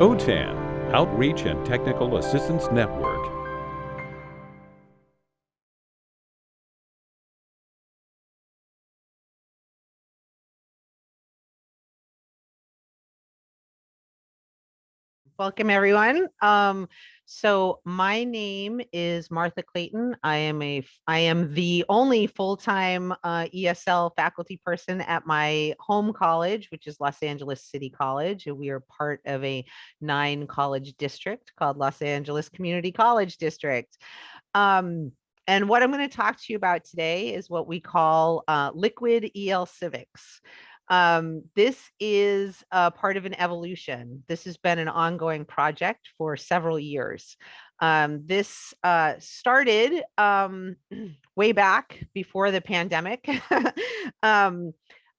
OTAN, Outreach and Technical Assistance Network. Welcome, everyone. Um, so my name is Martha Clayton. I am a I am the only full-time uh, ESL faculty person at my home college, which is Los Angeles City College. And we are part of a nine college district called Los Angeles Community College District. Um, and what I'm going to talk to you about today is what we call uh, liquid EL civics. Um, this is a part of an evolution. This has been an ongoing project for several years. Um, this uh, started um, way back before the pandemic. um,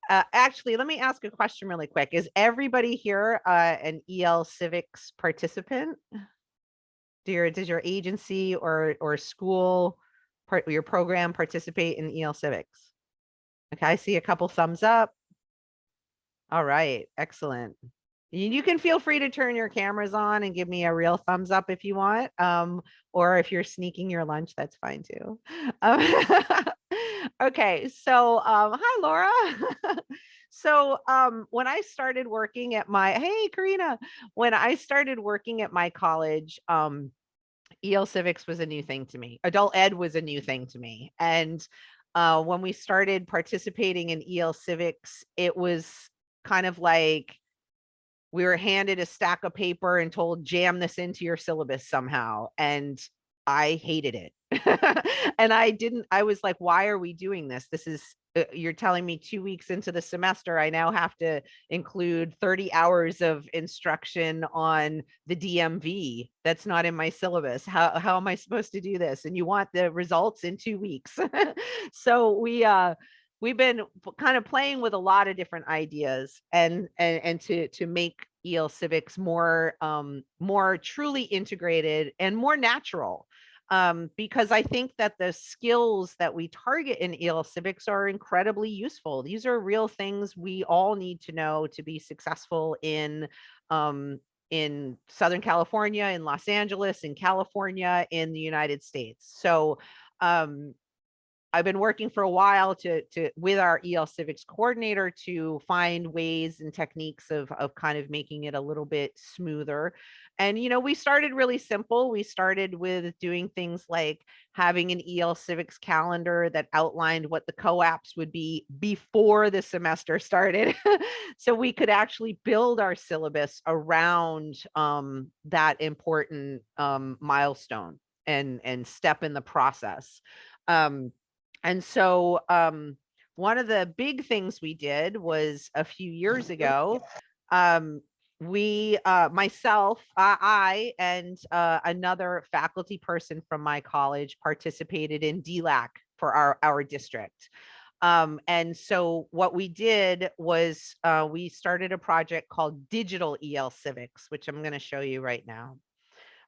uh, actually, let me ask a question really quick. Is everybody here uh, an EL Civics participant? Do your, does your agency or, or school, part, your program participate in EL Civics? Okay, I see a couple thumbs up. All right, excellent. You can feel free to turn your cameras on and give me a real thumbs up if you want. Um, or if you're sneaking your lunch, that's fine too. Um, okay, so um, hi, Laura. so um, when I started working at my, hey, Karina, when I started working at my college, um, EL Civics was a new thing to me. Adult Ed was a new thing to me. And uh, when we started participating in EL Civics, it was kind of like we were handed a stack of paper and told jam this into your syllabus somehow and i hated it. And i didn't i was like why are we doing this? This is uh, you're telling me two weeks into the semester i now have to include 30 hours of instruction on the dmv that's not in my syllabus. How, how am i supposed to do this? And you want the results in two weeks. So we uh we've been kind of playing with a lot of different ideas and and and to to make EL civics more um more truly integrated and more natural um because I think that the skills that we target in EL civics are incredibly useful. These are real things we all need to know to be successful in um in Southern California in Los Angeles in California in the United States. So um I've been working for a while to to with our EL Civics coordinator to find ways and techniques of of kind of making it a little bit smoother. And you know, we started really simple. We started with doing things like having an EL Civics calendar that outlined what the COAAPs would be before the semester started. so we could actually build our syllabus around um, that important um, milestone and and step in the process. Um, and so um, one of the big things we did was a few years ago, um, we, uh, myself, uh, I, and uh, another faculty person from my college participated in DLAC for our, our district. Um, and so what we did was uh, we started a project called Digital EL Civics, which I'm going to show you right now.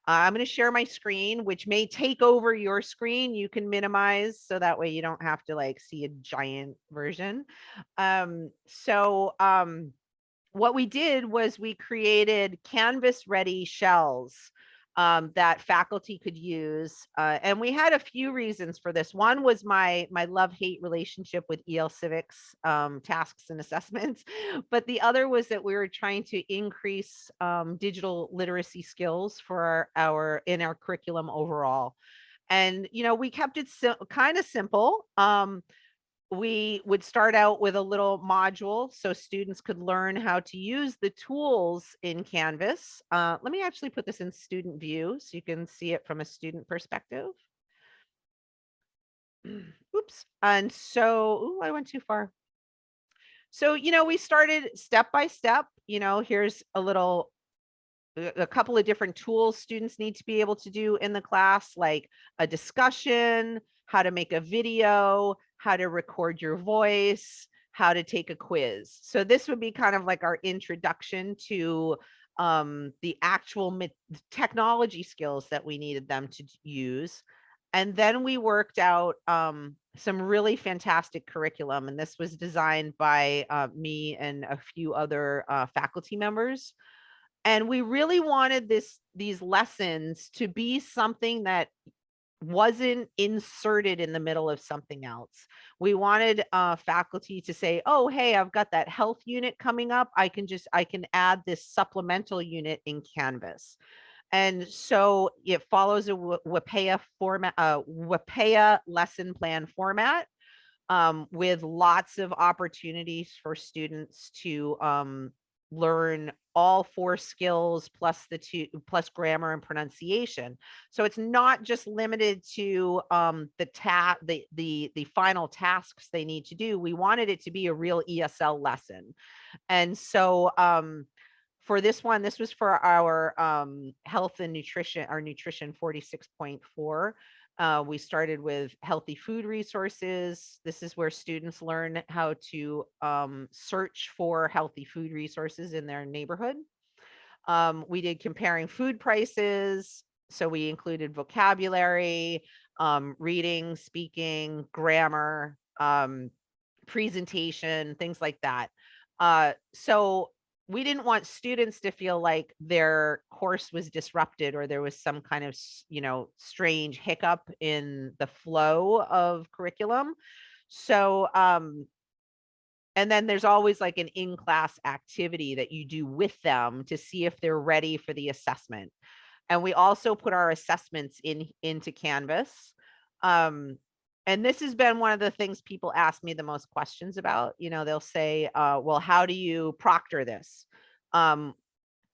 I'm going to share my screen, which may take over your screen. You can minimize so that way you don't have to like see a giant version. Um, so um, what we did was we created canvas ready shells um, that faculty could use. Uh, and we had a few reasons for this. One was my my love hate relationship with EL civics um, tasks and assessments, but the other was that we were trying to increase um, digital literacy skills for our, our in our curriculum overall. And you know we kept it so, kind of simple. We would start out with a little module so students could learn how to use the tools in Canvas. Uh, let me actually put this in student view so you can see it from a student perspective. Oops. And so, ooh, I went too far. So, you know, we started step by step, you know, here's a little a couple of different tools students need to be able to do in the class, like a discussion, how to make a video, how to record your voice, how to take a quiz. So this would be kind of like our introduction to um, the actual technology skills that we needed them to use. And then we worked out um, some really fantastic curriculum. And this was designed by uh, me and a few other uh, faculty members. And we really wanted this, these lessons to be something that wasn't inserted in the middle of something else. We wanted uh, faculty to say, oh, hey, I've got that health unit coming up. I can just, I can add this supplemental unit in Canvas. And so it follows a WIPPEA format, uh, WIPPEA lesson plan format um, with lots of opportunities for students to um, learn all four skills plus the two plus grammar and pronunciation. So it's not just limited to um, the ta the the the final tasks they need to do. We wanted it to be a real ESL lesson, and so um, for this one, this was for our um, health and nutrition, our nutrition 46.4. Uh, we started with healthy food resources. This is where students learn how to um, search for healthy food resources in their neighborhood. Um, we did comparing food prices. So we included vocabulary, um, reading, speaking, grammar, um, presentation, things like that. Uh, so we didn't want students to feel like their course was disrupted or there was some kind of you know strange hiccup in the flow of curriculum. So um and then there's always like an in-class activity that you do with them to see if they're ready for the assessment. And we also put our assessments in into canvas um and this has been one of the things people ask me the most questions about. You know, they'll say, uh, well, how do you proctor this? Um,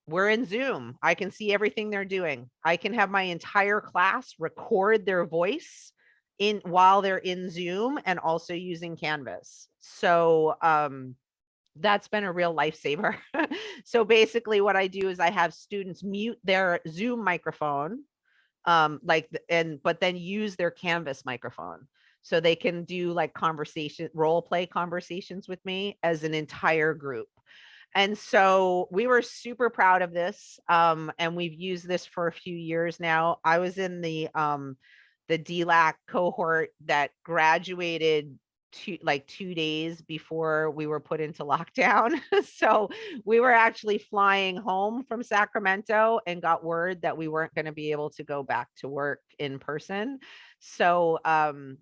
we're in Zoom. I can see everything they're doing. I can have my entire class record their voice in while they're in Zoom and also using Canvas. So um, that's been a real lifesaver. so basically what I do is I have students mute their Zoom microphone um like and but then use their canvas microphone so they can do like conversation role play conversations with me as an entire group. And so we were super proud of this um, and we've used this for a few years now. I was in the um, the dlac cohort that graduated two like two days before we were put into lockdown. So we were actually flying home from sacramento and got word that we weren't going to be able to go back to work in person. So um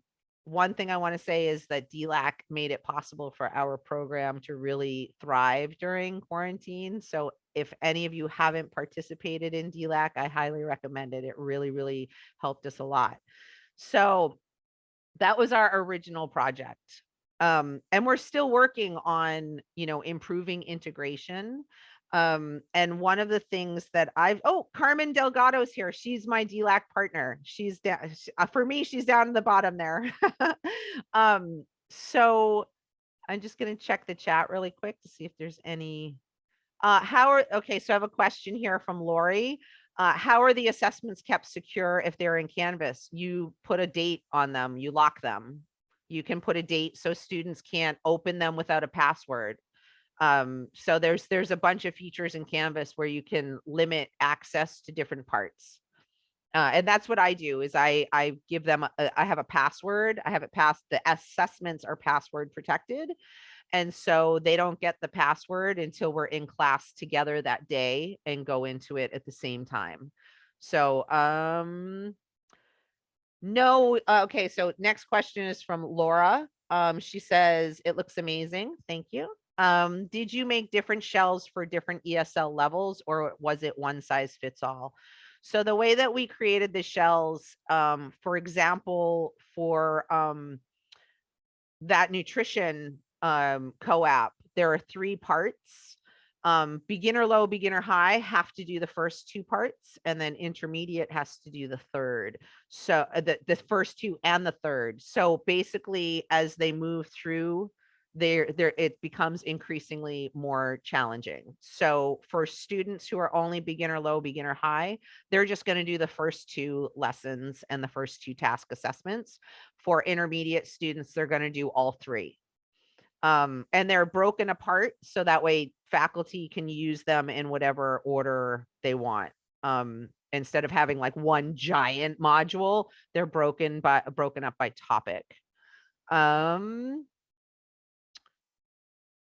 one thing I want to say is that DLAC made it possible for our program to really thrive during quarantine. So if any of you haven't participated in DLAC, I highly recommend it. It really, really helped us a lot. So that was our original project. Um, and we're still working on, you know, improving integration. Um, and one of the things that I've, oh, Carmen Delgado's here. She's my DLAC partner. She's down, uh, for me, she's down in the bottom there. um, so I'm just going to check the chat really quick to see if there's any, uh, how are, okay, so I have a question here from Lori. Uh, how are the assessments kept secure if they're in Canvas? You put a date on them, you lock them. You can put a date so students can't open them without a password. Um, so there's there's a bunch of features in Canvas where you can limit access to different parts. Uh, and that's what I do is I I give them a, I have a password. I have it passed. The assessments are password protected. And so they don't get the password until we're in class together that day and go into it at the same time. So um no, uh, okay, so next question is from Laura. Um, she says, it looks amazing. Thank you. Um, did you make different shells for different ESL levels or was it one size fits all? So the way that we created the shells, um, for example, for um, that nutrition um, COAAP, there are three parts. Um, beginner low, beginner high have to do the first two parts and then intermediate has to do the third. So uh, the, the first two and the third. So basically as they move through there there it becomes increasingly more challenging. So for students who are only beginner low beginner high they're just going to do the first two lessons and the first two task assessments. For intermediate students they're going to do all three. Um, and they're broken apart so that way faculty can use them in whatever order they want. Um, instead of having like one giant module they're broken by broken up by topic. Um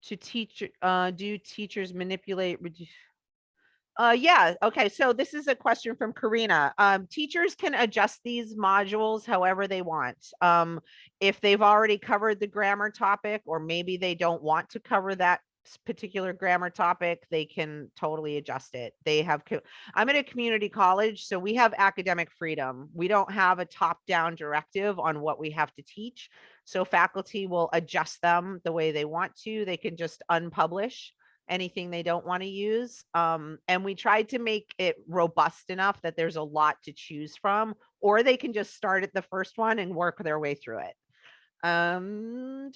to teach uh do teachers manipulate Uh, yeah, okay, so this is a question from Karina. Um, teachers can adjust these modules however they want. Um, if they've already covered the grammar topic, or maybe they don't want to cover that particular grammar topic, they can totally adjust it. They have, I'm at a community college, so we have academic freedom. We don't have a top-down directive on what we have to teach. So faculty will adjust them the way they want to. They can just unpublish anything they don't want to use. Um, and we tried to make it robust enough that there's a lot to choose from, or they can just start at the first one and work their way through it. Um,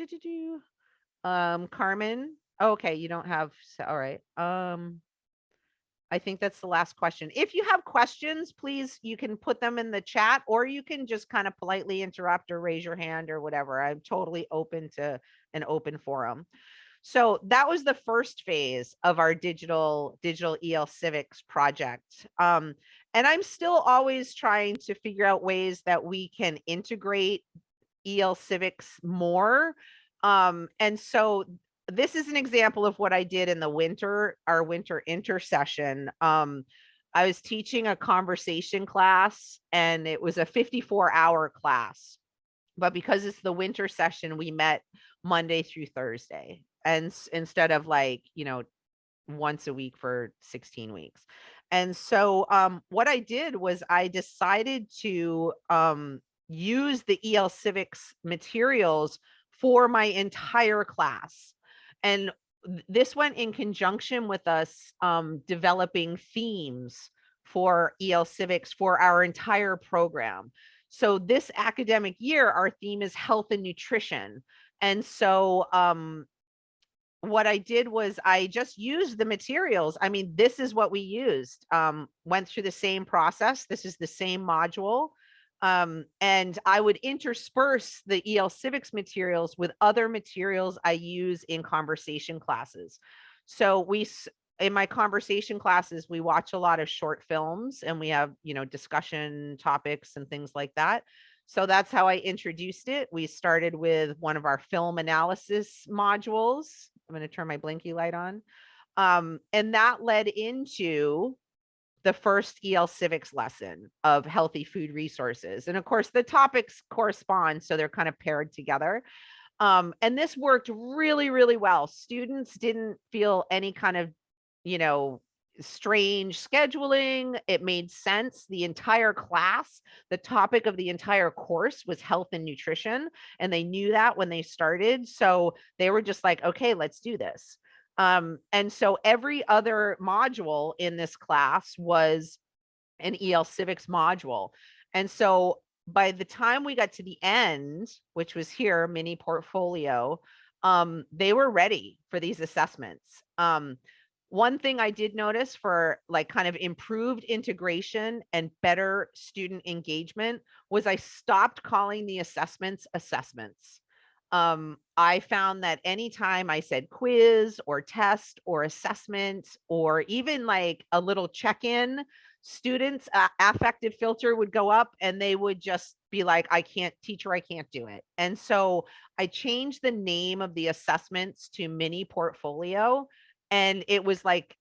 um, Carmen, okay, you don't have, all right. Um, I think that's the last question. If you have questions, please, you can put them in the chat or you can just kind of politely interrupt or raise your hand or whatever. I'm totally open to an open forum. So that was the first phase of our digital digital EL civics project. Um, and I'm still always trying to figure out ways that we can integrate EL civics more. Um, and so this is an example of what I did in the winter, our winter intersession. Um, I was teaching a conversation class and it was a 54 hour class. But because it's the winter session, we met Monday through Thursday. And instead of like, you know, once a week for 16 weeks. And so um, what I did was I decided to um, use the EL Civics materials for my entire class. And this went in conjunction with us um, developing themes for EL Civics for our entire program. So this academic year, our theme is health and nutrition. And so um, what I did was I just used the materials. I mean, this is what we used. Um, went through the same process. This is the same module. Um, and I would intersperse the EL civics materials with other materials I use in conversation classes. So we, in my conversation classes, we watch a lot of short films and we have, you know, discussion topics and things like that. So that's how I introduced it. We started with one of our film analysis modules. I'm going to turn my blinky light on. Um, and that led into the first EL civics lesson of healthy food resources. And of course, the topics correspond, so they're kind of paired together. Um, and this worked really, really well. Students didn't feel any kind of, you know, strange scheduling. It made sense. The entire class, the topic of the entire course was health and nutrition. And they knew that when they started. So they were just like, okay, let's do this. Um, and so every other module in this class was an EL civics module. And so by the time we got to the end, which was here, mini portfolio, um, they were ready for these assessments. Um, one thing I did notice for like kind of improved integration and better student engagement was I stopped calling the assessments assessments. Um, I found that anytime I said quiz or test or assessment or even like a little check-in, students uh, affective filter would go up and they would just be like i can't teacher i can't do it. And so i changed the name of the assessments to mini portfolio and it was like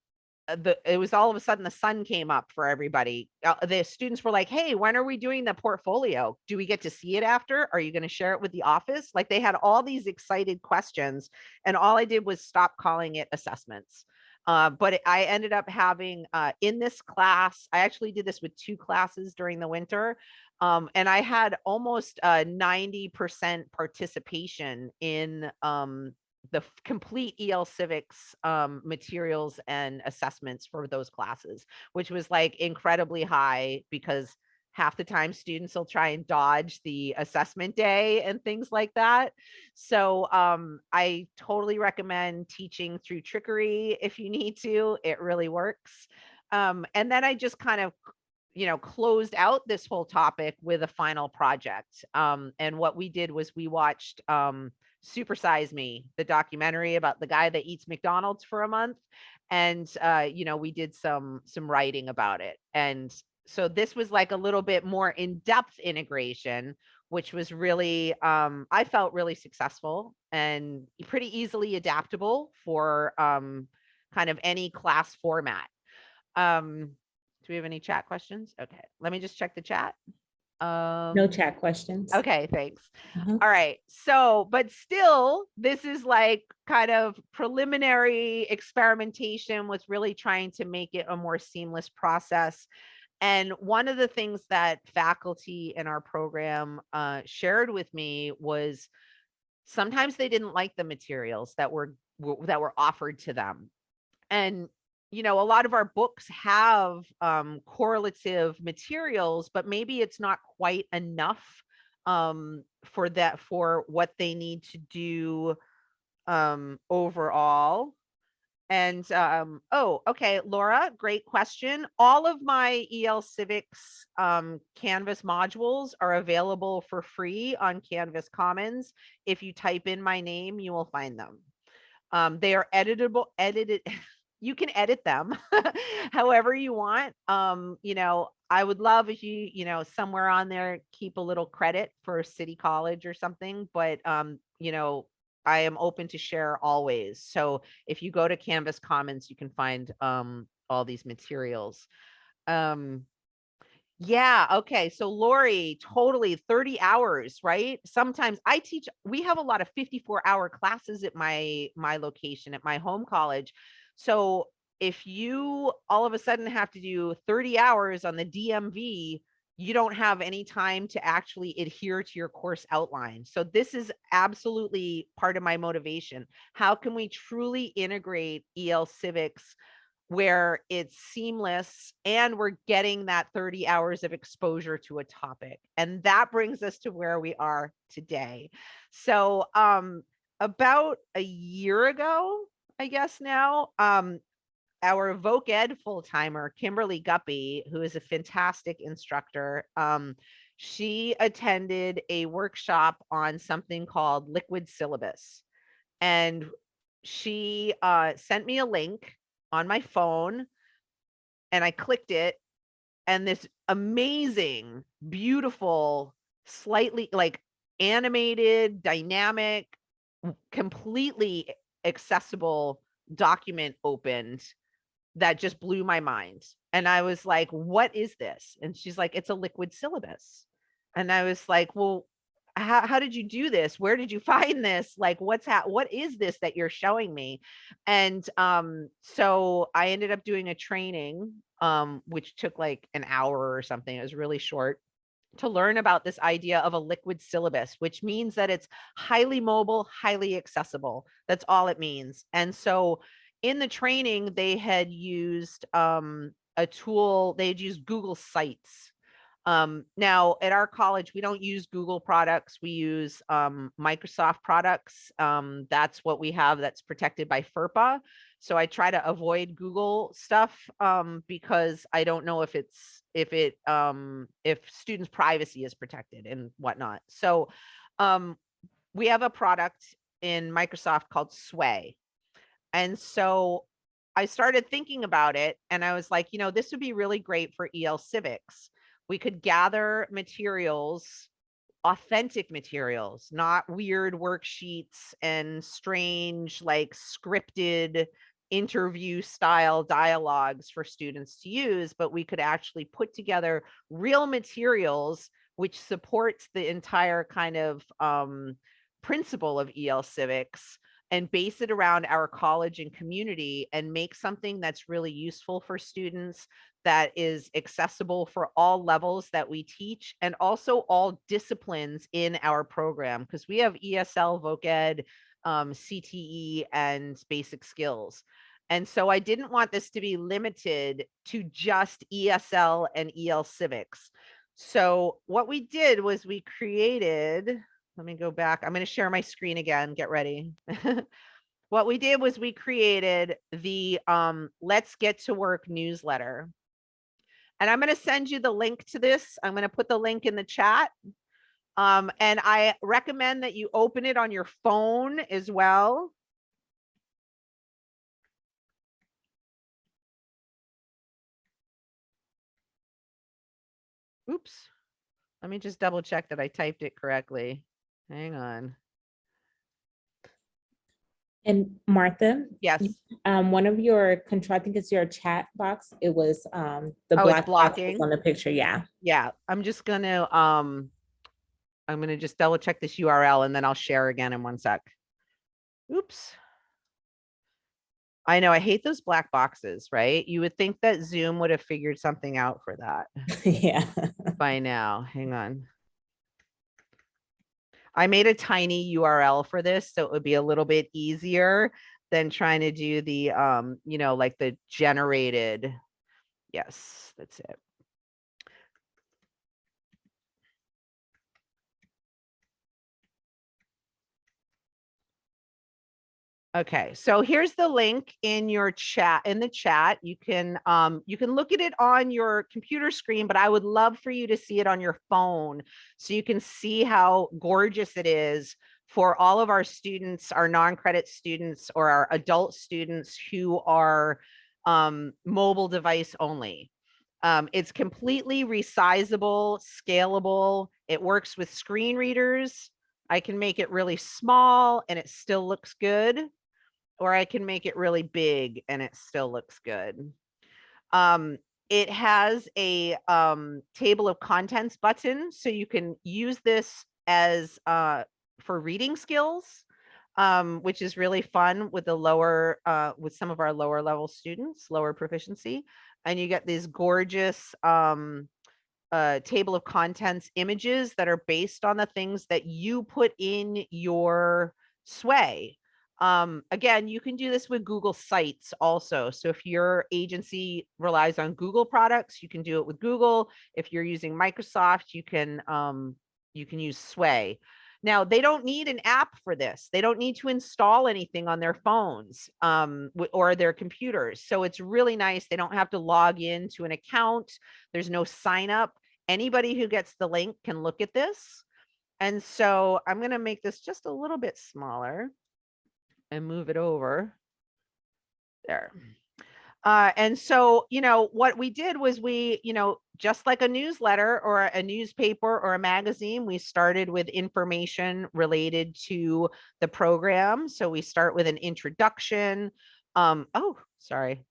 the it was all of a sudden the sun came up for everybody. Uh, the students were like hey when are we doing the portfolio? Do we get to see it after? Are you going to share it with the office? Like they had all these excited questions and all i did was stop calling it assessments. Uh, but I ended up having uh, in this class, I actually did this with two classes during the winter. Um, and I had almost uh, 90% participation in um, the complete EL civics um, materials and assessments for those classes, which was like incredibly high because half the time students will try and dodge the assessment day and things like that. So um, I totally recommend teaching through trickery if you need to. It really works. Um, and then I just kind of you know closed out this whole topic with a final project um and what we did was we watched um super size me the documentary about the guy that eats mcdonald's for a month and uh you know we did some some writing about it and so this was like a little bit more in-depth integration which was really um i felt really successful and pretty easily adaptable for um kind of any class format Um, do we have any chat questions? Okay, let me just check the chat. Um, No chat questions. Okay, thanks. Mhm. All right. So, but still, this is like kind of preliminary experimentation with really trying to make it a more seamless process. And one of the things that faculty in our program uh, shared with me was sometimes they didn't like the materials that were were- that were offered to them. And you know, a lot of our books have um, correlative materials, but maybe it's not quite enough um, for that for what they need to do um, overall. And um, oh, okay, Laura, great question. All of my EL Civics um, Canvas modules are available for free on Canvas Commons. If you type in my name, you will find them. Um, they are editable, edited. You can edit them however you want. Um, you know, I would love if you, you know, somewhere on there, keep a little credit for City College or something, but um, you know, I am open to share always. So if you go to Canvas Commons, you can find um all these materials. Um yeah, okay. So Lori, totally 30 hours, right? Sometimes I teach, we have a lot of 54 hour classes at my my location at my home college. So if you all of a sudden have to do 30 hours on the DMV, you don't have any time to actually adhere to your course outline. So this is absolutely part of my motivation. How can we truly integrate EL civics where it's seamless and we're getting that 30 hours of exposure to a topic. And that brings us to where we are today. So um about a year ago, I guess now, um our Voc Ed full-timer, Kimberly Guppy, who is a fantastic instructor, um, she attended a workshop on something called liquid syllabus. And she uh, sent me a link on my phone and I clicked it and this amazing, beautiful, slightly like animated, dynamic, completely accessible document opened that just blew my mind. And I was like, what is this? And she's like, it's a liquid syllabus. And I was like, well, how, how did you do this? Where did you find this? Like, what's ha- what is this that you're showing me? And um, so I ended up doing a training, um, which took like an hour or something. It was really short to learn about this idea of a liquid syllabus, which means that it's highly mobile, highly accessible. That's all it means. And so in the training, they had used um, a tool, they had used Google Sites. Um, now at our college, we don't use Google products. We use um, Microsoft products. Um, that's what we have that's protected by FERPA. So I try to avoid Google stuff um, because I don't know if it's if it um, if students' privacy is protected and whatnot. So um, we have a product in Microsoft called Sway, and so I started thinking about it, and I was like, you know, this would be really great for EL Civics. We could gather materials authentic materials, not weird worksheets and strange, like scripted interview style dialogues for students to use, but we could actually put together real materials which supports the entire kind of um, principle of EL civics and base it around our college and community and make something that's really useful for students that is accessible for all levels that we teach and also all disciplines in our program because we have ESL, Voc Ed, um, CTE, and basic skills. And so I didn't want this to be limited to just ESL and EL civics. So what we did was we created, let me go back. I'm going to share my screen again. Get ready. what we did was we created the um, Let's Get to Work newsletter. And I'm going to send you the link to this. I'm going to put the link in the chat. Um, and I recommend that you open it on your phone as well. Oops. Let me just double check that I typed it correctly. Hang on. And Martha, Yes. um, one of your control, I think it's your chat box. It was, um, the Oh, it's black box blocking? on the picture. Yeah. Yeah, I'm just gonna, um, I'm gonna just double check this URL and then I'll share again in one sec. Oops. I know, I hate those black boxes, right? You would think that Zoom would have figured something out for that Yeah. by now. Hang on. I made a tiny URL for this, so it would be a little bit easier than trying to do the, um, you know, like the generated. Yes, that's it. Okay, so here's the link in your chat, in the chat. You can, um, you can look at it on your computer screen, but I would love for you to see it on your phone. So you can see how gorgeous it is for all of our students, our non-credit students or our adult students who are um, mobile device only. Um, it's completely resizable, scalable. It works with screen readers. I can make it really small and it still looks good. Or I can make it really big and it still looks good. Um, it has a um, table of contents button, so you can use this as uh, for reading skills, um, which is really fun with the lower, uh, with some of our lower level students, lower proficiency. And you get these gorgeous um, uh, table of contents images that are based on the things that you put in your sway. Um, again, you can do this with Google Sites also. So if your agency relies on Google products, you can do it with Google. If you're using Microsoft, you can um, you can use Sway. Now they don't need an app for this. They don't need to install anything on their phones um, or their computers. So it's really nice. They don't have to log in to an account. There's no sign up. Anybody who gets the link can look at this. And so I'm going to make this just a little bit smaller and move it over. There. Uh, and so, you know, what we did was we, you know, just like a newsletter or a newspaper or a magazine, we started with information related to the program. So we start with an introduction. Um, oh, sorry.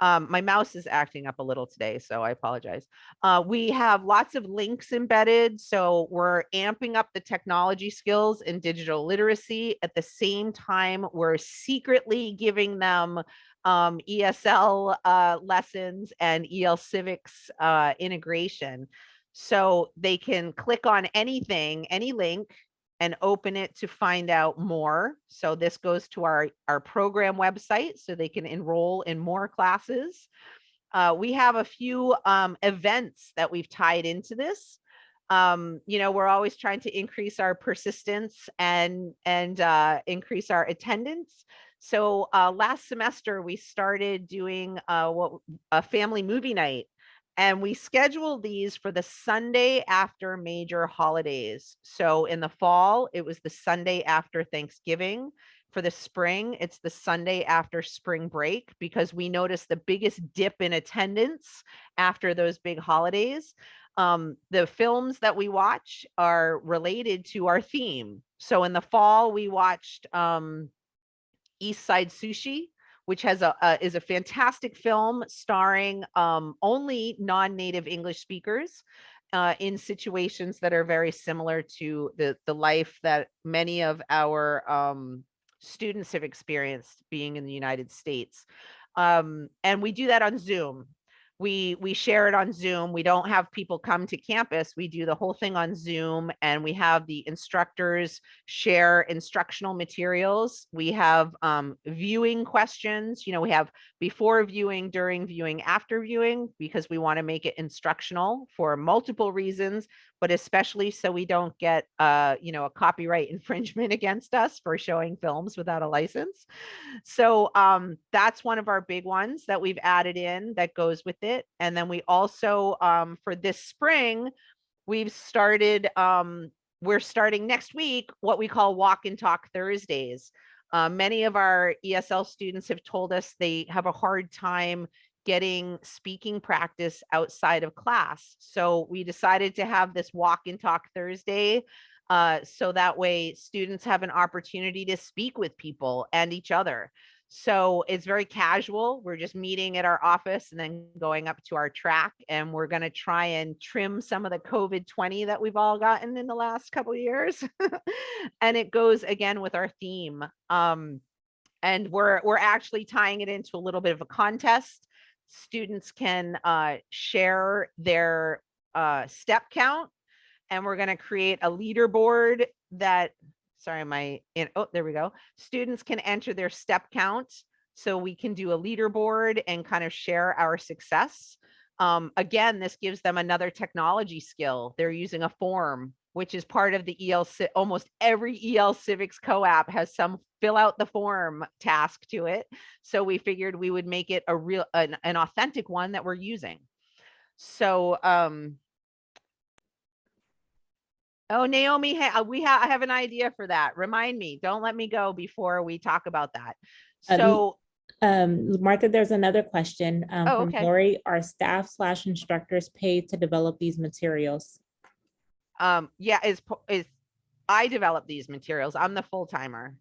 Um, my mouse is acting up a little today, so I apologize. Uh, we have lots of links embedded. So we're amping up the technology skills and digital literacy. At the same time, we're secretly giving them um, ESL uh, lessons and EL Civics uh, integration. So they can click on anything, any link, and open it to find out more. So this goes to our, our program website so they can enroll in more classes. Uh, we have a few um, events that we've tied into this. Um, you know, we're always trying to increase our persistence and and uh, increase our attendance. So uh, last semester we started doing uh, what a family movie night, and we schedule these for the Sunday after major holidays. So in the fall, it was the Sunday after Thanksgiving. For the spring, it's the Sunday after spring break because we noticed the biggest dip in attendance after those big holidays. Um, the films that we watch are related to our theme. So in the fall, we watched um, East Side Sushi, which has a, a is a fantastic film starring um, only non-native English speakers uh, in situations that are very similar to the the life that many of our um, students have experienced being in the United States. Um, and we do that on Zoom we we share it on zoom we don't have people come to campus we do the whole thing on zoom and we have the instructors share instructional materials. We have um, viewing questions you know we have before viewing during viewing after viewing because we want to make it instructional for multiple reasons but especially so we don't get uh you know a copyright infringement against us for showing films without a license. So um that's one of our big ones that we've added in that goes with it and then we also um for this spring we've started um we're starting next week what we call walk and talk thursdays uh, many of our esl students have told us they have a hard time getting speaking practice outside of class. So we decided to have this walk and talk Thursday Uh, so that way students have an opportunity to speak with people and each other. So it's very casual. We're just meeting at our office and then going up to our track and we're going to try and trim some of the COVID 20 that we've all gotten in the last couple years. and it goes again with our theme. Um, and we're we're actually tying it into a little bit of a contest. Students can uh, share their uh, step count and we're going to create a leaderboard that sorry my in oh there we go. Students can enter their step count so we can do a leaderboard and kind of share our success. Um, again this gives them another technology skill. They're using a form which is part of the el almost every el civics COAAP has some fill out the form task to it. So we figured we would make it a real an, an authentic one that we're using. So um Oh, Naomi, ha- uh, we have, I have an idea for that. Remind me, don't let me go before we talk about that. Um, So, Um, Martha, there's another question. um, Oh, from okay. Lori, are staff slash instructors paid to develop these materials? um, yeah, is, is, I develop these materials. I'm the full timer.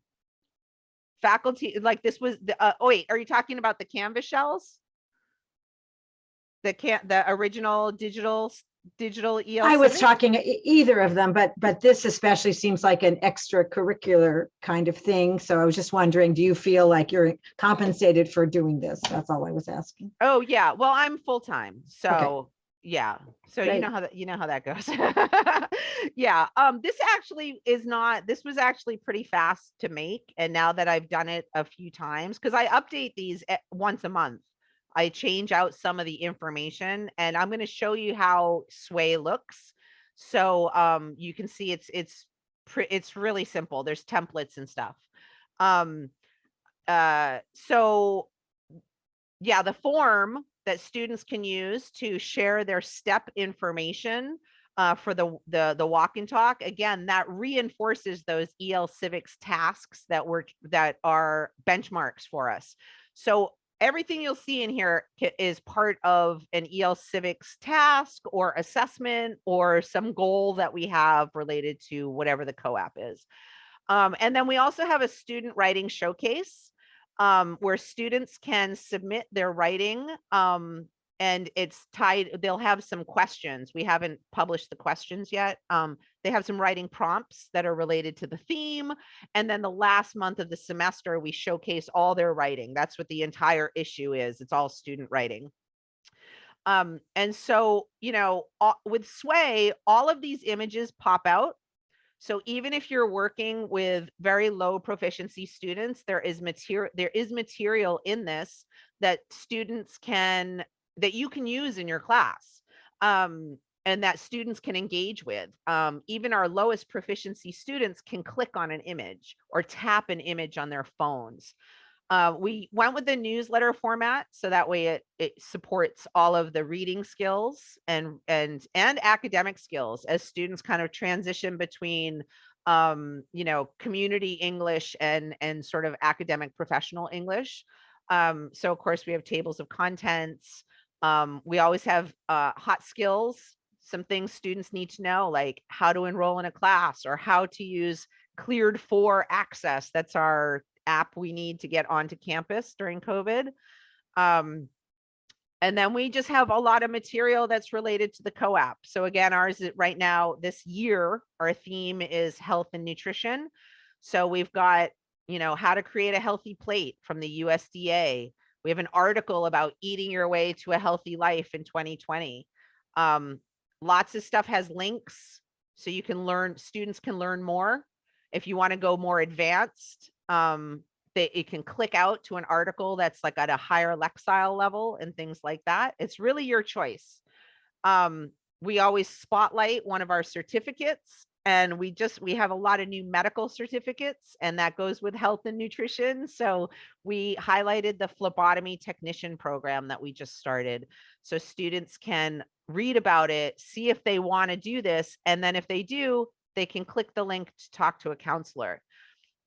Faculty, like this was, the uh, oh wait, are you talking about the Canvas shells? The can, the original digital, digital EL? I was talking either of them, but, but this especially seems like an extracurricular kind of thing. So I was just wondering, do you feel like you're compensated for doing this? That's all I was asking. Oh, yeah. Well, I'm full-time, so, yeah. So you know how that, you know how that goes. Yeah, um, this actually is not, this was actually pretty fast to make. And now that I've done it a few times, because I update these once a month. I change out some of the information and I'm gonna show you how Sway looks. So, um, you can see it's, it's, it's really simple. There's templates and stuff. Um, uh, so yeah, the form that students can use to share their step information uh, for the, the, the walk and talk, again, that reinforces those EL civics tasks that were, that are benchmarks for us. So everything you'll see in here is part of an EL civics task or assessment or some goal that we have related to whatever the COAAP is. Um, and then we also have a student writing showcase um, where students can submit their writing. Um, and it's tied, they'll have some questions. We haven't published the questions yet. Um, they have some writing prompts that are related to the theme. And then the last month of the semester, we showcase all their writing. That's what the entire issue is. It's all student writing. Um, and so, you know, with Sway, all of these images pop out so even if you're working with very low proficiency students, there is material, there is material in this that students can, that you can use in your class. Um, and that students can engage with. Um, even our lowest proficiency students can click on an image or tap an image on their phones. Uh, we went with the newsletter format so that way it, it supports all of the reading skills and and and academic skills as students kind of transition between um, you know community English and and sort of academic professional English. Um, so of course we have tables of contents. Um, we always have uh, hot skills, some things students need to know like how to enroll in a class or how to use cleared for access. That's our app we need to get onto campus during COVID. Um, and then we just have a lot of material that's related to the COAAP. So again, ours right now, this year, our theme is health and nutrition. So we've got, you know, how to create a healthy plate from the USDA. We have an article about eating your way to a healthy life in 2020. Um, lots of stuff has links so you can learn, students can learn more. If you want to go more advanced, um, they, it can click out to an article that's like at a higher Lexile level and things like that. It's really your choice. Um, we always spotlight one of our certificates and we just, we have a lot of new medical certificates and that goes with health and nutrition. So we highlighted the phlebotomy technician program that we just started. So students can read about it, see if they want to do this. And then if they do, they can click the link to talk to a counselor.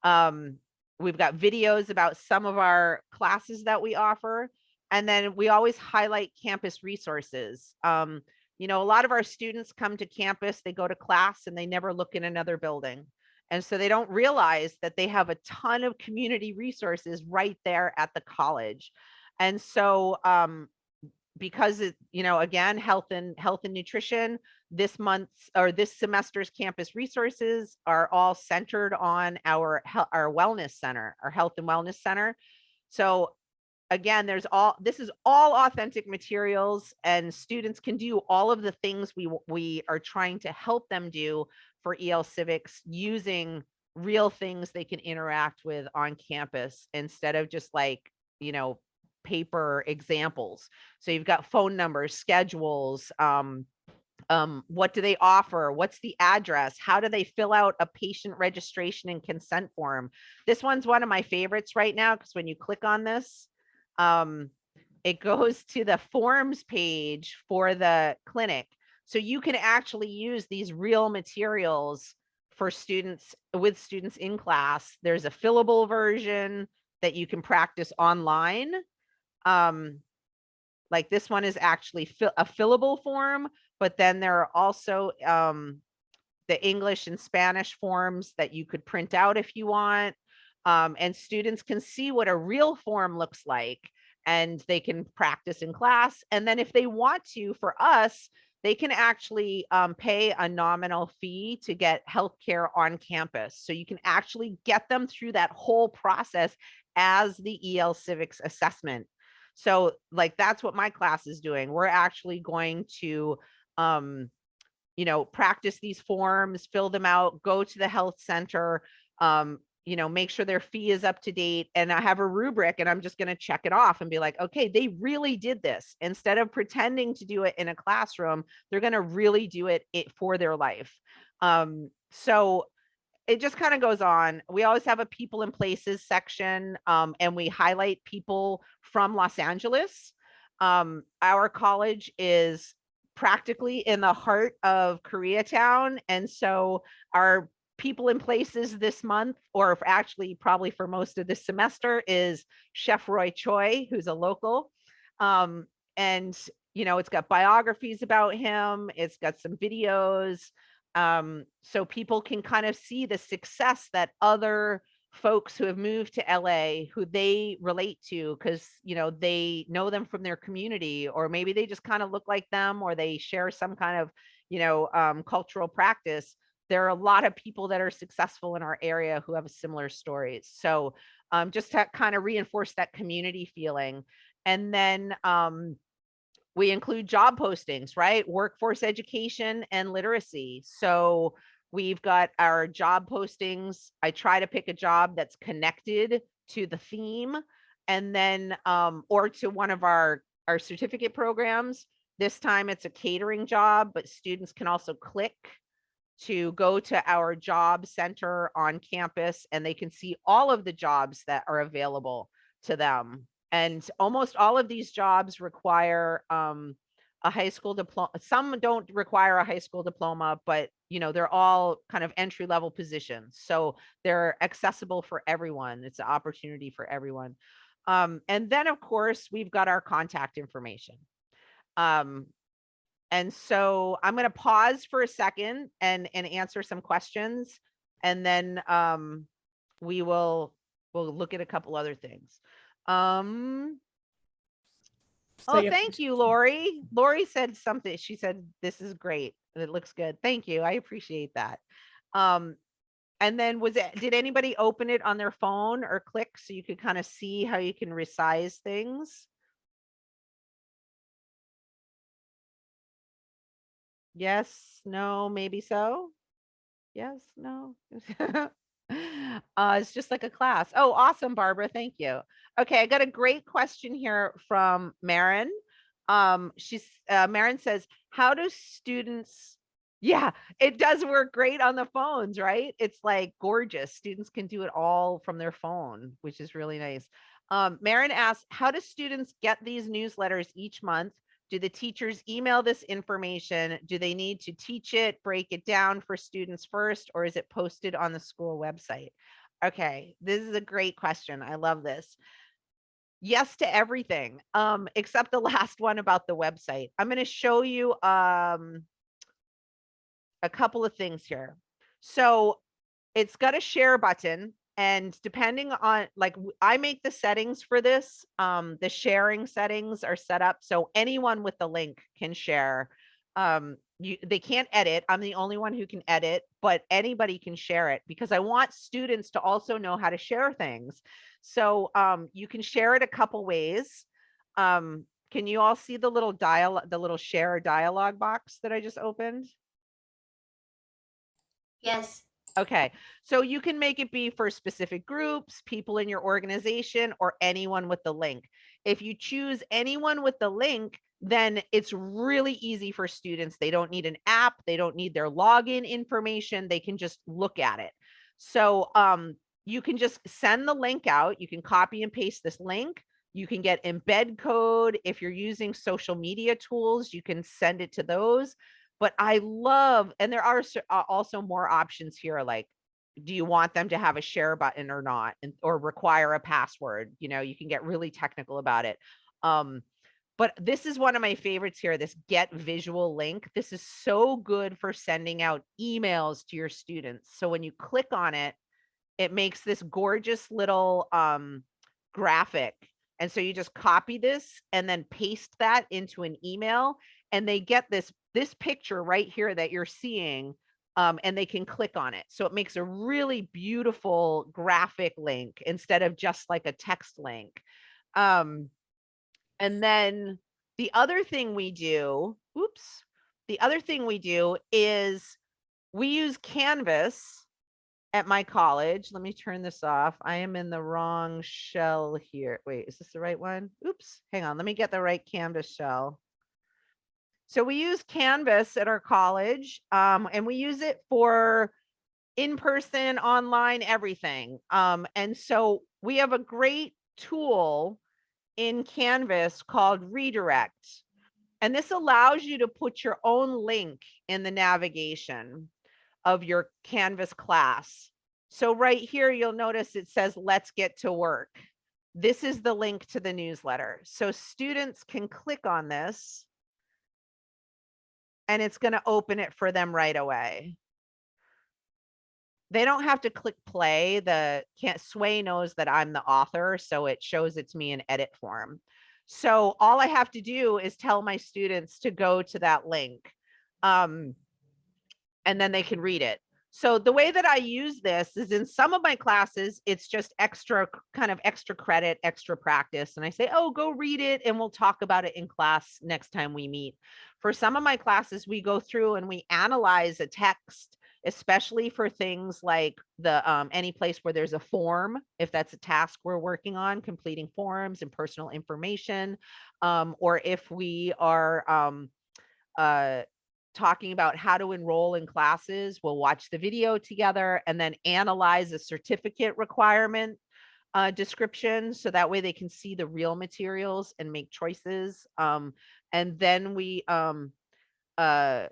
Um, we've got videos about some of our classes that we offer. And then we always highlight campus resources. Um, you know, a lot of our students come to campus, they go to class and they never look in another building. And so they don't realize that they have a ton of community resources right there at the college. And so um, because it, you know, again, health and health and nutrition, this month's or this semester's campus resources are all centered on our our wellness center, our health and wellness center. So again, there's all this is all authentic materials and students can do all of the things we we are trying to help them do for EL civics using real things they can interact with on campus instead of just like, you know, paper examples. So you've got phone numbers, schedules, um, um, what do they offer? What's the address? How do they fill out a patient registration and consent form? This one's one of my favorites right now because when you click on this, um, it goes to the forms page for the clinic. So you can actually use these real materials for students with students in class. There's a fillable version that you can practice online. Um, like this one is actually a fillable form, but then there are also um, the English and Spanish forms that you could print out if you want. Um, and students can see what a real form looks like and they can practice in class. And then if they want to, for us, they can actually um, pay a nominal fee to get healthcare on campus. So you can actually get them through that whole process as the EL Civics assessment. So like that's what my class is doing. We're actually going to um, you know, practice these forms, fill them out, go to the health center, um, you know, make sure their fee is up to date. And I have a rubric and I'm just going to check it off and be like, okay, they really did this. Instead of pretending to do it in a classroom, they're going to really do it, it for their life. Um, so it just kind of goes on. We always have a people and places section um, and we highlight people from Los Angeles. Um, our college is practically in the heart of Koreatown. And so our people in places this month, or actually probably for most of this semester, is Chef Roy Choi, who's a local. Um, and you know, it's got biographies about him, it's got some videos. Um, so people can kind of see the success that other folks who have moved to LA who they relate to because you know they know them from their community or maybe they just kind of look like them or they share some kind of you know um, cultural practice there are a lot of people that are successful in our area who have similar stories so um, just to kind of reinforce that community feeling and then um, we include job postings right workforce education and literacy so We've got our job postings. I try to pick a job that's connected to the theme and then um, or to one of our our certificate programs. This time it's a catering job, but students can also click to go to our job center on campus and they can see all of the jobs that are available to them. And almost all of these jobs require um, a high school diploma. Some don't require a high school diploma, but you know, they're all kind of entry level positions. So they're accessible for everyone. It's an opportunity for everyone. Um, and then of course, we've got our contact information. Um, and so I'm going to pause for a second and, and answer some questions. And then um, we will, we'll look at a couple other things. Um, So Oh, thank you, Lori. Lori said something. She said, this is great. It looks good. Thank you. I appreciate that. Um, and then was it, did anybody open it on their phone or click so you could kind of see how you can resize things? Yes, no, maybe so. Yes, no. Uh, it's just like a class. Oh, awesome, Barbara. Thank you. Okay, I got a great question here from Marin. Um, she's uh, Marin says, "How do students?" Yeah, it does work great on the phones, right? It's like gorgeous. Students can do it all from their phone, which is really nice. Um, Marin asks, "How do students get these newsletters each month? Do the teachers email this information? Do they need to teach it, break it down for students first, or is it posted on the school website?" Okay, this is a great question. I love this. yes to everything, um, except the last one about the website. I'm gonna show you, um, a couple of things here. So it's got a share button and depending on, like, i make the settings for this, um, the sharing settings are set up so anyone with the link can share. Um, you, they can't edit. I'm the only one who can edit, but anybody can share it because I want students to also know how to share things. So, um, you can share it a couple ways. Um, can you all see the little dial, the little share dialog box that I just opened? Yes. Okay, so you can make it be for specific groups, people in your organization, or anyone with the link. If you choose anyone with the link, then it's really easy for students. They don't need an app, they don't need their login information, they can just look at it. So um, you can just send the link out, you can copy and paste this link. You can get embed code. If you're using social media tools, you can send it to those but I love, and there are also more options here, like, do you want them to have a share button or not, and, or require a password? You know, you can get really technical about it. Um, but this is one of my favorites here, this get visual link. This is so good for sending out emails to your students. So when you click on it, it makes this gorgeous little um, graphic. And so you just copy this and then paste that into an email and they get this this picture right here that you're seeing um, and they can click on it. So it makes a really beautiful graphic link instead of just like a text link. Um, and then the other thing we do, oops, the other thing we do is we use Canvas at my college. Let me turn this off. I am in the wrong shell here. Wait, is this the right one? Oops, hang on. Let me get the right Canvas shell. So we use Canvas at our college, um, and we use it for in-person, online, everything. Um, and so we have a great tool in Canvas called Redirect. And this allows you to put your own link in the navigation of your Canvas class. So right here, you'll notice it says, let's get to work. This is the link to the newsletter. So students can click on this and it's going to open it for them right away. They don't have to click play. The can't Sway knows that I'm the author, so it shows it's me in edit form. So all I have to do is tell my students to go to that link. Um, and then they can read it. So the way that I use this is in some of my classes, it's just extra kind of extra credit, extra practice. And I say, oh, go read it and we'll talk about it in class next time we meet. For some of my classes, we go through and we analyze a text, especially for things like the um, any place where there's a form, if that's a task we're working on, completing forms and personal information, um, or if we are um, uh, talking about how to enroll in classes. We'll watch the video together and then analyze a certificate requirement uh, description. So that way they can see the real materials and make choices. Um, and then we, um, uh,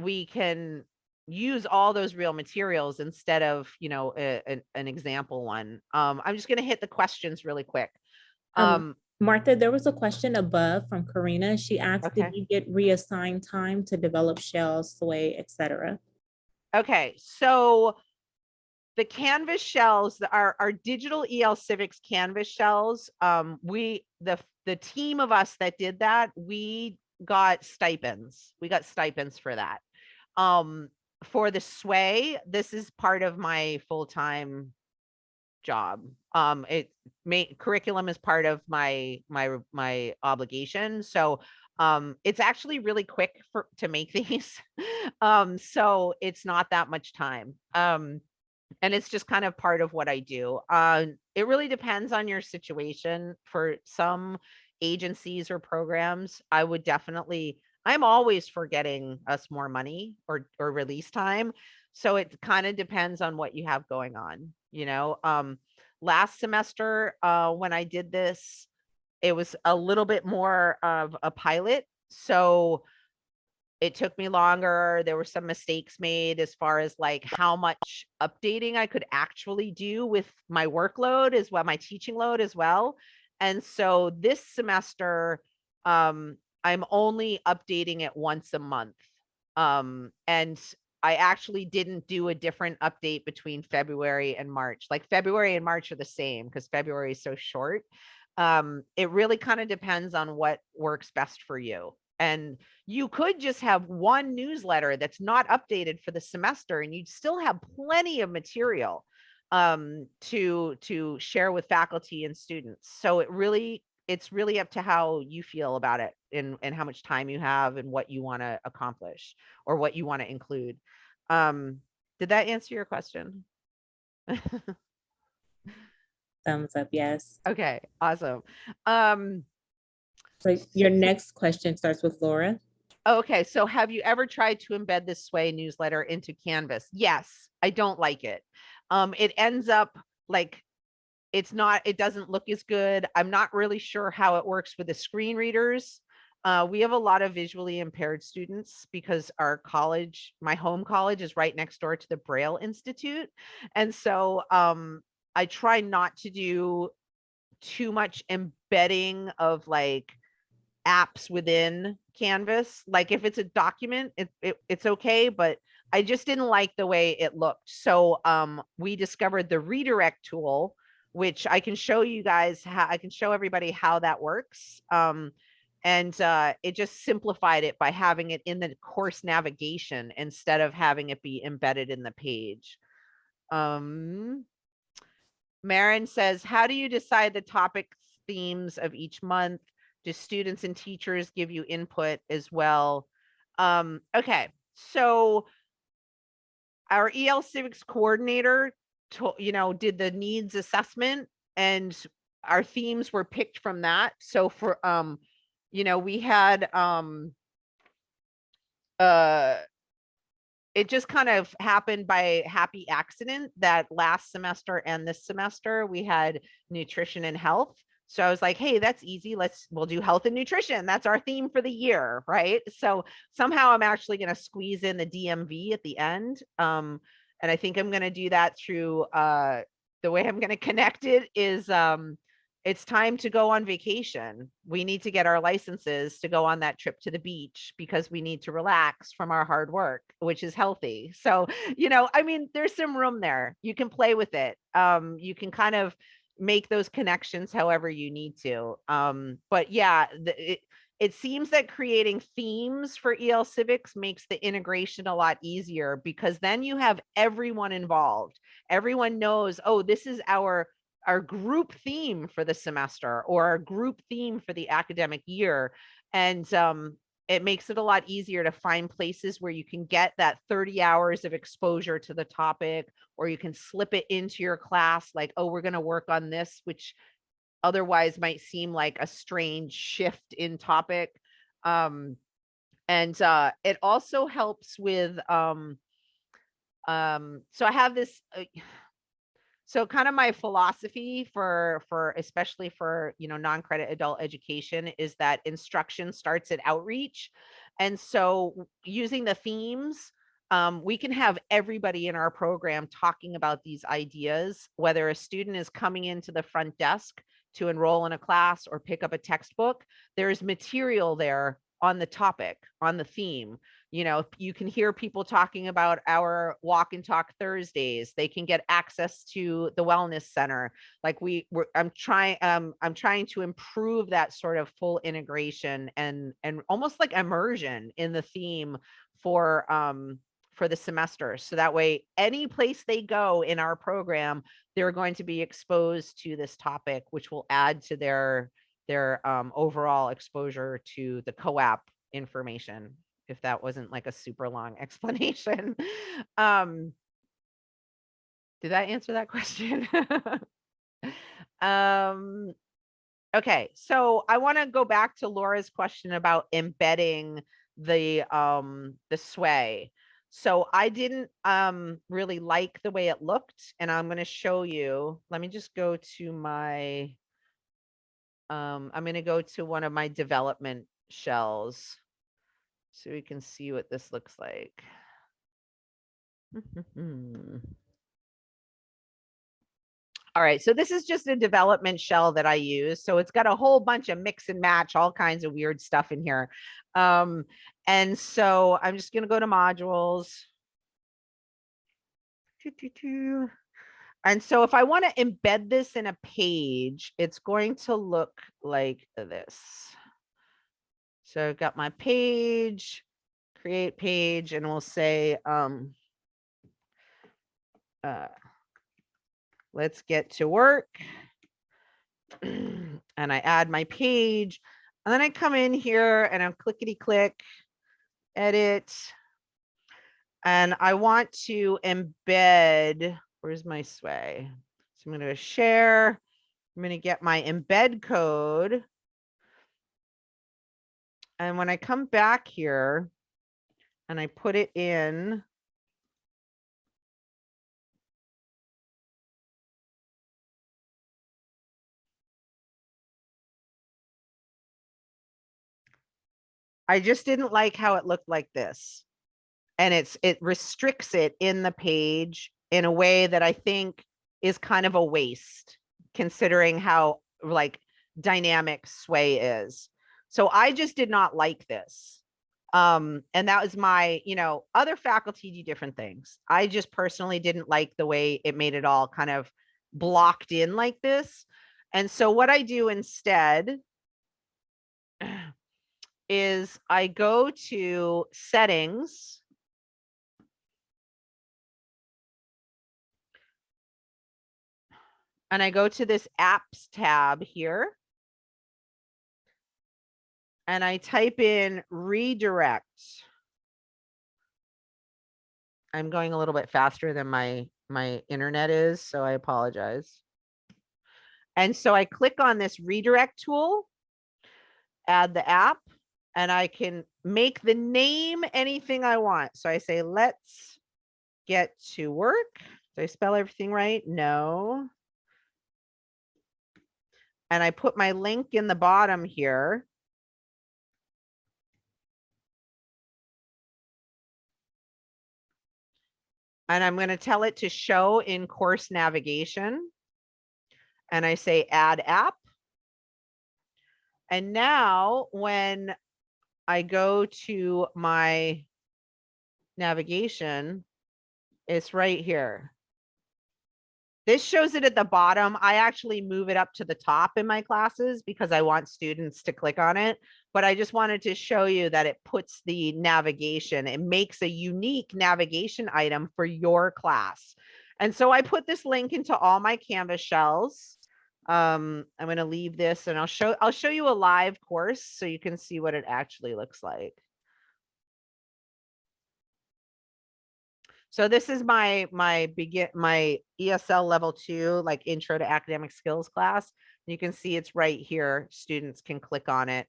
we can use all those real materials instead of, you know, a- an, an example one. Um, I'm just going to hit the questions really quick. Um, Um, Martha, there was a question above from Karina. She asked, Okay. did you get reassigned time to develop shells, sway, et cetera? Okay, so the Canvas shells, the- our, our digital EL Civics Canvas shells, um, we, the, the team of us that did that, we got stipends. We got stipends for that. Um, for the sway, this is part of my full-time job. Um, it may, curriculum is part of my, my, my obligation. So, um, it's actually really quick for, to make these. Um, so it's not that much time. Um, and it's just kind of part of what I do. Uh, it really depends on your situation. For some agencies or programs, I would definitely, I'm always for getting us more money or, or release time. So it kind of depends on what you have going on, you know? Um, last semester, uh, when I did this, it was a little bit more of a pilot. So it took me longer. There were some mistakes made as far as like how much updating I could actually do with my workload as well, my teaching load as well. And so this semester, um, I'm only updating it once a month. Um, and I actually didn't do a different update between February and March. Like February and March are the same because February is so short. Um, it really kind of depends on what works best for you. And you could just have one newsletter that's not updated for the semester and you'd still have plenty of material um, to to share with faculty and students. So it really it's really up to how you feel about it and and how much time you have and what you want to accomplish or what you want to include. Um, did that answer your question? Thumbs up, yes. okay, awesome. Um, So your next question starts with Laura. Okay, so have you ever tried to embed this Sway newsletter into Canvas? Yes, I don't like it. Um, it ends up like it's not, it doesn't look as good. I'm not really sure how it works with the screen readers. Uh, we have a lot of visually impaired students because our college, my home college is right next door to the Braille Institute. And so um, I try not to do too much embedding of like apps within Canvas. Like if it's a document, it, it it's okay, but I just didn't like the way it looked. So um we discovered the redirect tool, which I can show you guys how I can show everybody how that works. Um and uh, it just simplified it by having it in the course navigation instead of having it be embedded in the page. Um, Marin says, how do you decide the topic themes of each month? Do students and teachers give you input as well? Um, okay, so our EL civics coordinator, to, you know, did the needs assessment and our themes were picked from that. So for, um, you know, we had, um, uh, it just kind of happened by happy accident that last semester and this semester we had nutrition and health. So I was like, hey, that's easy. Let's we'll do health and nutrition. That's our theme for the year, right? So somehow I'm actually going to squeeze in the DMV at the end. Um, and I think I'm going to do that through uh, the way I'm going to connect it is um, it's time to go on vacation. We need to get our licenses to go on that trip to the beach because we need to relax from our hard work, which is healthy. So, you know, I mean, there's some room there. You can play with it. Um, you can kind of make those connections however you need to. Um, but yeah, the, it, it seems that creating themes for EL Civics makes the integration a lot easier because then you have everyone involved. Everyone knows, oh, this is our our group theme for the semester or our group theme for the academic year. And um, it makes it a lot easier to find places where you can get that 30 hours of exposure to the topic, or you can slip it into your class like, oh, we're going to work on this, which otherwise might seem like a strange shift in topic. Um, and uh, it also helps with, um, um, so I have this, uh, so kind of my philosophy for for especially for you know non-credit adult education is that instruction starts at outreach and so using the themes um, we can have everybody in our program talking about these ideas whether a student is coming into the front desk to enroll in a class or pick up a textbook there's material there on the topic on the theme. You know you can hear people talking about our walk and talk thursdays they can get access to the wellness center. Like we were i'm trying um i'm trying to improve that sort of full integration and and almost like immersion in the theme for um for the semester so that way any place they go in our program they're going to be exposed to this topic which will add to their their um, overall exposure to the COAAP information if that wasn't like a super long explanation. Um, did that answer that question? um, okay, so I want to go back to Laura's question about embedding the um the sway. So I didn't um really like the way it looked, and I'm going to show you. Let me just go to my um I'm going to go to one of my development shells so we can see what this looks like. All right, so this is just a development shell that I use. So it's got a whole bunch of mix and match, all kinds of weird stuff in here. Um, and so I'm just gonna go to modules. And so if I want to embed this in a page, it's going to look like this. So I've got my page, create page, and we'll say, um, uh, let's get to work. and I add my page, and then I come in here and I'm clickety click, edit. And I want to embed, where's my sway? So I'm going to share. I'm going to get my embed code. And when I come back here and I put it in, I just didn't like how it looked like this. And it's, it restricts it in the page in a way that I think is kind of a waste, considering how like dynamic sway is. So I just did not like this. Um, and that was my, you know, other faculty do different things. I just personally didn't like the way it made it all kind of blocked in like this. And so what I do instead is I go to settings. And I go to this apps tab here. And I type in redirect. I'm going a little bit faster than my, my internet is, so I apologize. And so I click on this redirect tool, add the app, and I can make the name anything I want. So I say, let's get to work. Did I spell everything right? No. And I put my link in the bottom here. And I'm going to tell it to show in course navigation. And I say add app. And now when I go to my navigation, it's right here. This shows it at the bottom. I actually move it up to the top in my classes because I want students to click on it. But I just wanted to show you that it puts the navigation, it makes a unique navigation item for your class. And so I put this link into all my Canvas shells. Um, I'm going to leave this and I'll show I'll show you a live course so you can see what it actually looks like. So this is my my begin my ESL level two, like intro to academic skills class. You can see it's right here. Students can click on it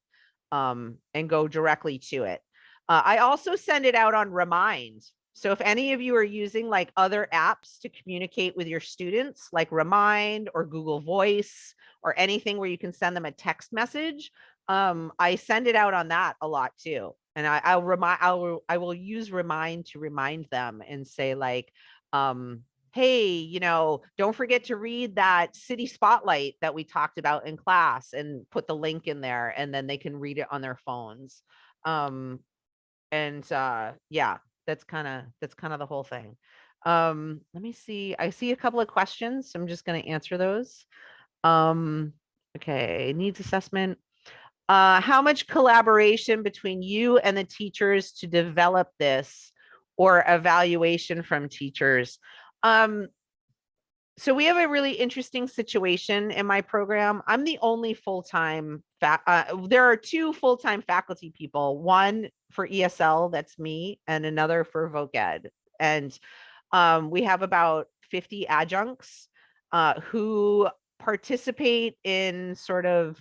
um, and go directly to it. Uh, I also send it out on Remind. So if any of you are using like other apps to communicate with your students, like Remind or Google Voice or anything where you can send them a text message, um, I send it out on that a lot too. And I, I'll remind I'll I will use remind to remind them and say like um hey you know don't forget to read that city spotlight that we talked about in class and put the link in there and then they can read it on their phones. Um and uh yeah that's kind of that's kind of the whole thing um let me see i see a couple of questions so i'm just going to answer those um okay needs assessment uh, how much collaboration between you and the teachers to develop this or evaluation from teachers? Um, so we have a really interesting situation in my program. I'm the only full-time, uh, there are two full-time faculty people, one for ESL, that's me, and another for Voc Ed. And um, we have about 50 adjuncts uh, who participate in sort of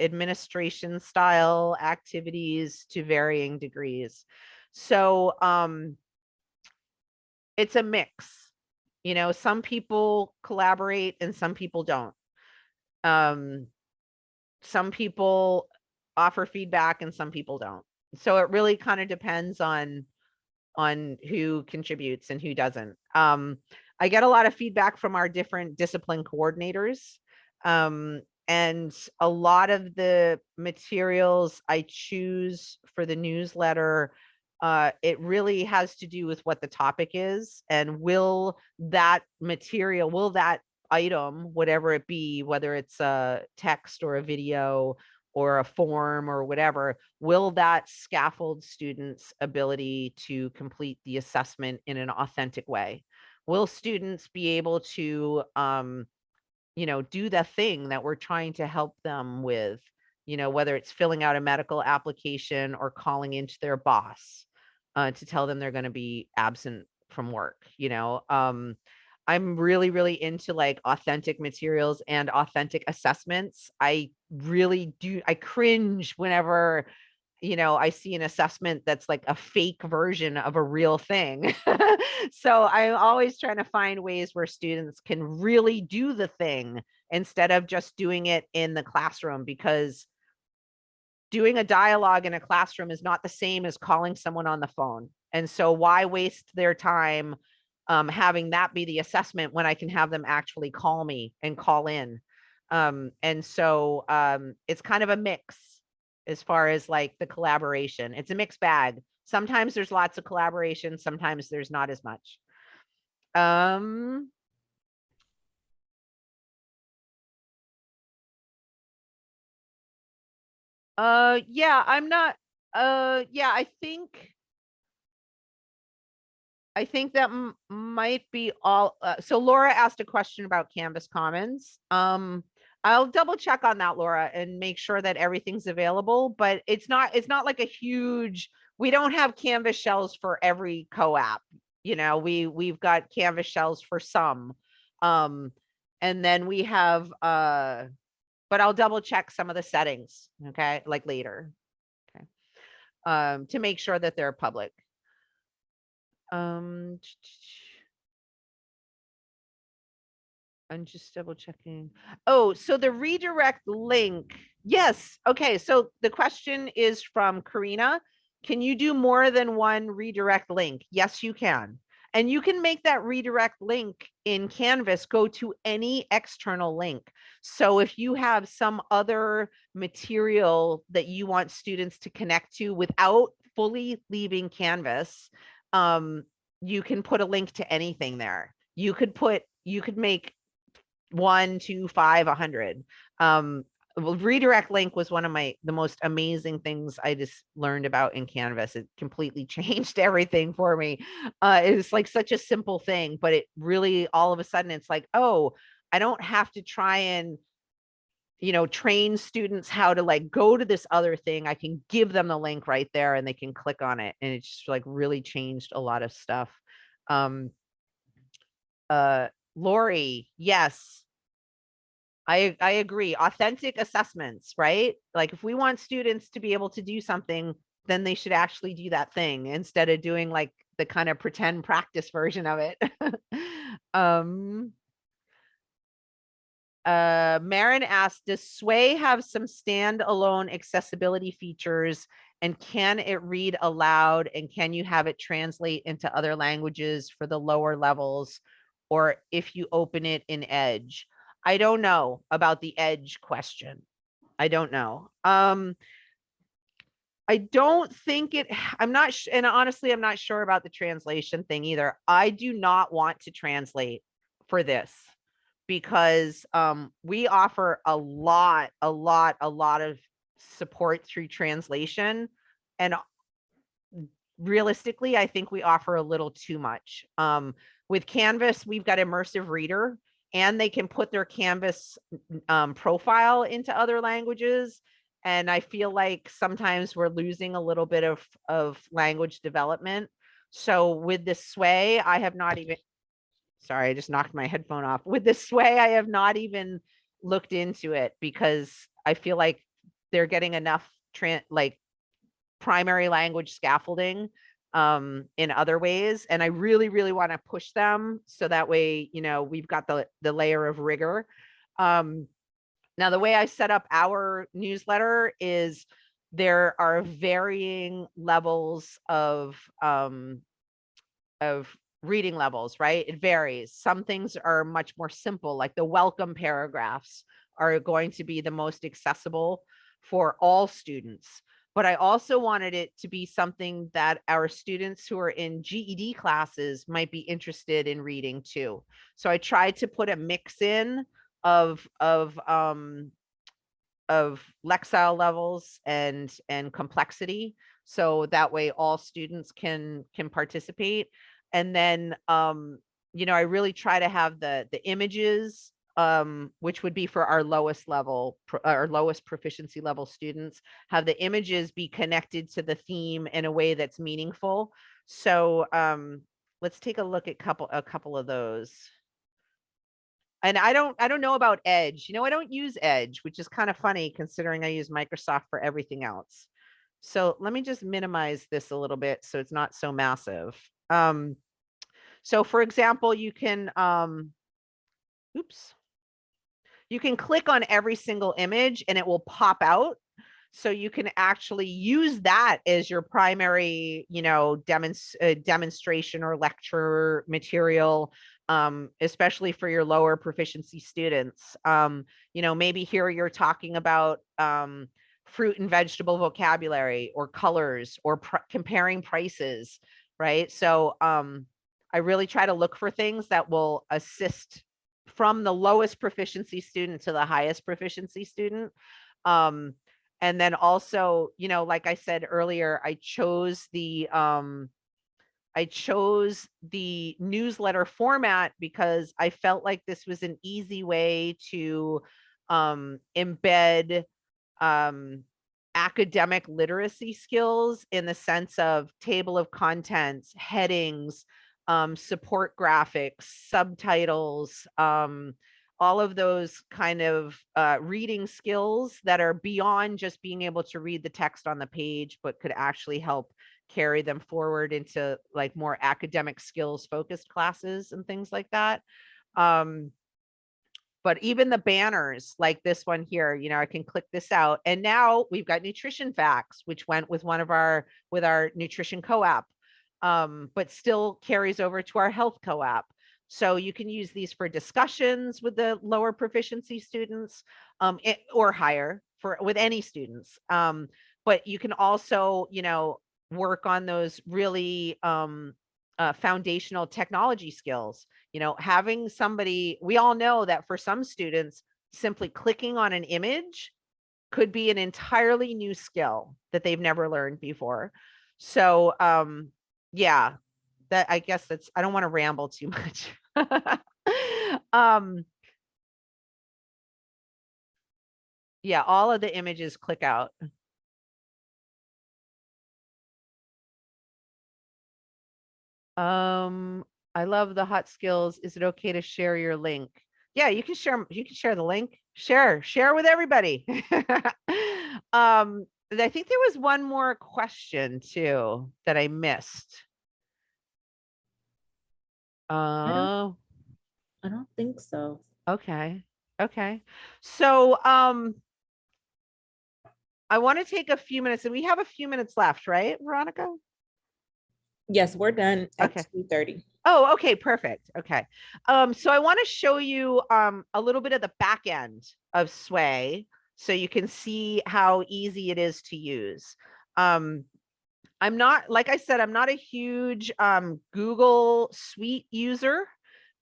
administration style activities to varying degrees. So um, it's a mix. You know, some people collaborate and some people don't. Um, some people offer feedback and some people don't. So it really kind of depends on on who contributes and who doesn't. Um, I get a lot of feedback from our different discipline coordinators. Um, and a lot of the materials I choose for the newsletter, uh, it really has to do with what the topic is and will that material, will that item, whatever it be, whether it's a text or a video or a form or whatever, will that scaffold students' ability to complete the assessment in an authentic way? Will students be able to, um, you know, do the thing that we're trying to help them with? You know, whether it's filling out a medical application or calling into their boss uh, to tell them they're going to be absent from work. You know, um, I'm really, really into like authentic materials and authentic assessments. I really do, I cringe whenever, you know, I see an assessment that's like a fake version of a real thing. so I'm always trying to find ways where students can really do the thing instead of just doing it in the classroom because doing a dialogue in a classroom is not the same as calling someone on the phone. And so why waste their time um, having that be the assessment when I can have them actually call me and call in. Um, and so um, it's kind of a mix as far as like the collaboration. It's a mixed bag. Sometimes there's lots of collaboration, sometimes there's not as much. Um, uh, yeah, I'm not, uh, yeah, I think I think that might be all. Uh, so Laura asked a question about Canvas Commons. Um, I'll double check on that, Laura, and make sure that everything's available. But it's not. It's not like a huge. We don't have Canvas shells for every COAAP. You know, we we've got Canvas shells for some, um, and then we have. Uh, but I'll double check some of the settings. Okay, like later. Okay, um, to make sure that they're public. Um. I'm just double checking. Oh, so the redirect link. Yes. Okay. So the question is from Karina. Can you do more than one redirect link? Yes, you can. And you can make that redirect link in Canvas go to any external link. So if you have some other material that you want students to connect to without fully leaving Canvas, um, you can put a link to anything there. You could put, you could make one, two, five, a hundred. Um, redirect link was one of my the most amazing things I just learned about in Canvas. It completely changed everything for me. Uh, it was like such a simple thing, but it really all of a sudden it's like, oh, I don't have to try and you know train students how to like go to this other thing. I can give them the link right there and they can click on it, and it just like really changed a lot of stuff. Um, uh, Lori, yes, I, I agree. Authentic assessments, right? Like if we want students to be able to do something, then they should actually do that thing instead of doing like the kind of pretend practice version of it. um, uh, Marin asked, does Sway have some standalone accessibility features and can it read aloud and can you have it translate into other languages for the lower levels or if you open it in Edge? I don't know about the edge question. I don't know. Um, I don't think it, I'm not, and honestly, I'm not sure about the translation thing either. I do not want to translate for this because um, we offer a lot, a lot, a lot of support through translation. And realistically, I think we offer a little too much. Um, with Canvas, we've got immersive reader and they can put their canvas um, profile into other languages and i feel like sometimes we're losing a little bit of of language development so with this sway i have not even sorry i just knocked my headphone off with this sway i have not even looked into it because i feel like they're getting enough like primary language scaffolding um in other ways and i really really want to push them so that way you know we've got the the layer of rigor. Um now the way i set up our newsletter is there are varying levels of um of reading levels, right? It varies. Some things are much more simple, like the welcome paragraphs are going to be the most accessible for all students. But I also wanted it to be something that our students who are in GED classes might be interested in reading too. So I tried to put a mix in of of um of Lexile levels and and complexity. So that way all students can can participate. And then um, you know, I really try to have the the images um, which would be for our lowest level, pro- our lowest proficiency level students, have the images be connected to the theme in a way that's meaningful. So um, let's take a look at couple a couple of those. And I don't I don't know about Edge. You know, I don't use Edge, which is kind of funny considering I use Microsoft for everything else. So let me just minimize this a little bit so it's not so massive. Um, so for example, you can um, oops. You can click on every single image and it will pop out. So you can actually use that as your primary, you know, demonst uh, demonstration or lecture material, um, especially for your lower proficiency students. Um, you know, maybe here you're talking about um, fruit and vegetable vocabulary or colors or pr comparing prices, right? So um, I really try to look for things that will assist from the lowest proficiency student to the highest proficiency student. Um, and then also, you know, like I said earlier, I chose the um, I chose the newsletter format because I felt like this was an easy way to um, embed um, academic literacy skills in the sense of table of contents, headings, um, support graphics, subtitles, um, all of those kind of uh, reading skills that are beyond just being able to read the text on the page, but could actually help carry them forward into like more academic skills focused classes and things like that. Um, but even the banners like this one here, you know, I can click this out and now we've got nutrition facts, which went with one of our, with our nutrition COAAP um, but still carries over to our health COAAP. So you can use these for discussions with the lower proficiency students um, it- or higher for with any students. Um, but you can also, you know, work on those really um, uh, foundational technology skills. You know, having somebody, we all know that for some students, simply clicking on an image could be an entirely new skill that they've never learned before. So um, yeah, that I guess that's I don't want to ramble too much. um yeah, all of the images click out. Um, I love the hot skills. Is it okay to share your link? Yeah, you can share you can share the link. Share, share with everybody. um, I think there was one more question too that I missed. Oh, I don't think so. okay, okay. So, um, I want to take a few minutes and we have a few minutes left, right, Veronica? Yes, we're done Okay. at two thirty. Oh, okay, perfect. Okay. Um, so I want to show you um a little bit of the back end of Sway so you can see how easy it is to use. Um, I'm not, like I said, I'm not a huge um Google Suite user,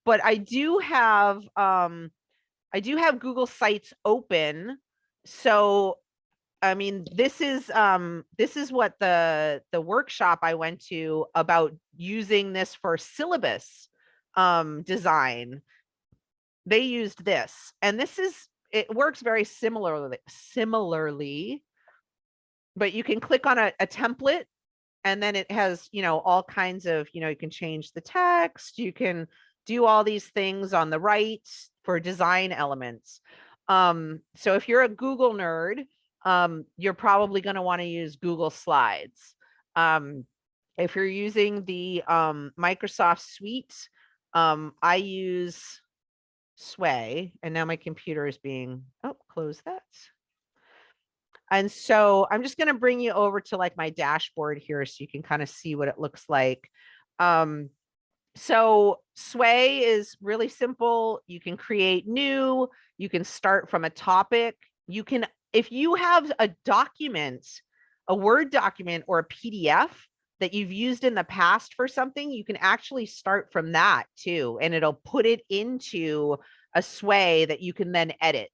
but I do have um I do have Google Sites open. So I mean, this is um this is what the the workshop I went to about using this for syllabus um design. They used this and this is it works very similarly similarly but you can click on a, a template and then it has you know all kinds of you know you can change the text you can do all these things on the right for design elements um so if you're a google nerd um you're probably going to want to use google slides um if you're using the um microsoft suite um i use sway and now my computer is being oh close that and so I'm just going to bring you over to like my dashboard here so you can kind of see what it looks like. Um, so Sway is really simple. You can create new, you can start from a topic. You can, if you have a document, a Word document or a PDF that you've used in the past for something, you can actually start from that too, and it'll put it into a Sway that you can then edit,